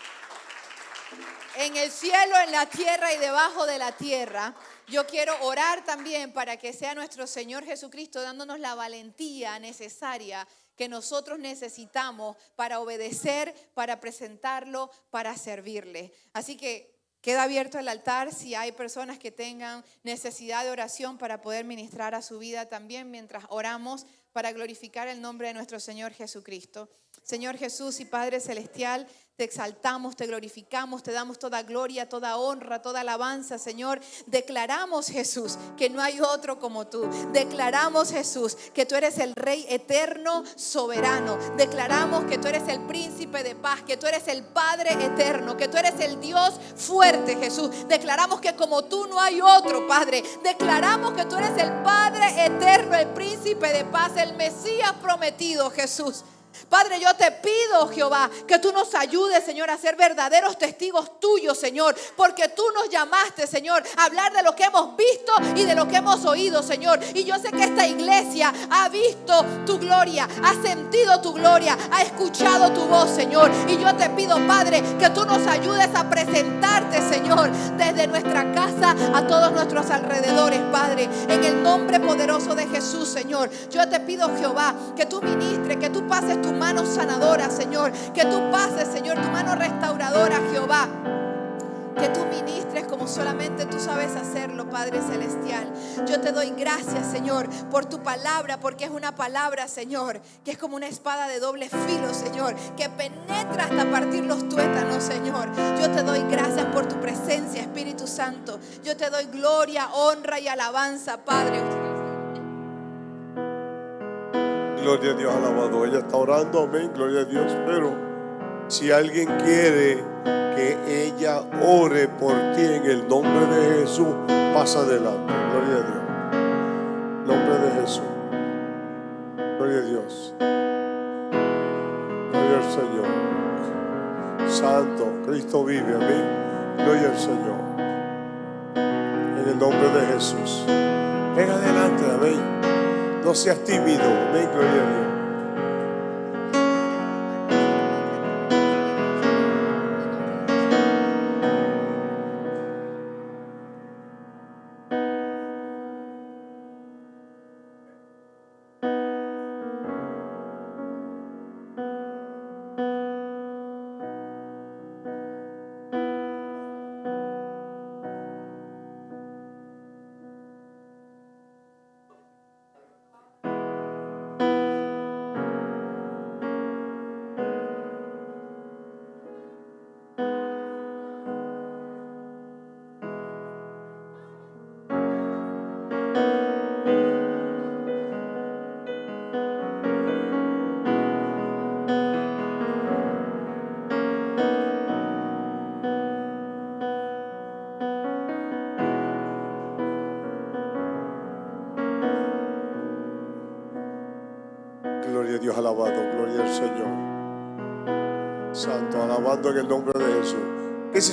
en el cielo, en la tierra y debajo de la tierra. Yo quiero orar también para que sea nuestro Señor Jesucristo dándonos la valentía necesaria que nosotros necesitamos para obedecer, para presentarlo, para servirle. Así que queda abierto el altar si hay personas que tengan necesidad de oración para poder ministrar a su vida también mientras oramos para glorificar el nombre de nuestro Señor Jesucristo. Señor Jesús y Padre Celestial, te exaltamos, te glorificamos, te damos toda gloria, toda honra, toda alabanza, Señor. Declaramos, Jesús, que no hay otro como tú. Declaramos, Jesús, que tú eres el Rey eterno, soberano. Declaramos que tú eres el príncipe de paz, que tú eres el Padre eterno, que tú eres el Dios fuerte, Jesús. Declaramos que como tú no hay otro, Padre. Declaramos que tú eres el Padre eterno, el príncipe de paz, el Mesías prometido, Jesús. Padre, yo te pido, Jehová, que tú nos ayudes, Señor, a ser verdaderos testigos tuyos, Señor, porque tú nos llamaste, Señor, a hablar de lo que hemos visto y de lo que hemos oído, Señor. Y yo sé que esta iglesia ha visto tu gloria, ha sentido tu gloria, ha escuchado tu voz, Señor. Y yo te pido, Padre, que tú nos ayudes a presentarte, Señor, desde nuestra casa a todos nuestros alrededores, Padre, en el nombre poderoso de Jesús, Señor. Yo te pido, Jehová, que tú ministres, que tú pases tu mano sanadora, Señor, que tú pases, Señor, tu mano restauradora, Jehová. Que tú ministres como solamente tú sabes hacerlo, Padre Celestial. Yo te doy gracias, Señor, por tu palabra, porque es una palabra, Señor, que es como una espada de doble filo, Señor, que penetra hasta partir los tuétanos, Señor. Yo te doy gracias por tu presencia, Espíritu Santo. Yo te doy gloria, honra y alabanza, Padre. Gloria a Dios, alabado. Ella está orando, amén, gloria a Dios. Pero si alguien quiere que ella ore por ti en el nombre de Jesús, pasa adelante. Gloria a Dios. Nombre de Jesús. Gloria a Dios. Gloria al Señor. Santo, Cristo vive, amén. Gloria al Señor. En el nombre de Jesús. Ven adelante, amén. No seas tímido. Gloria.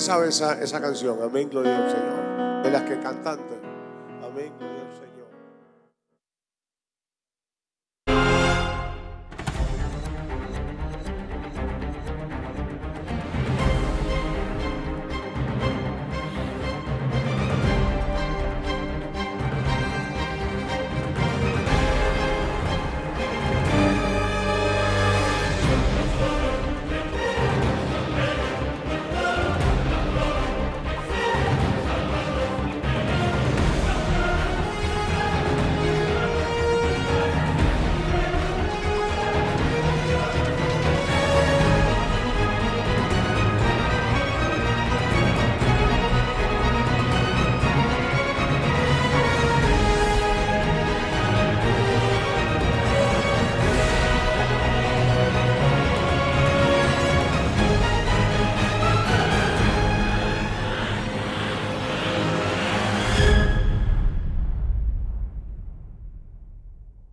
Sabe esa, esa canción? Amén, gloria al Señor. De las que cantantes.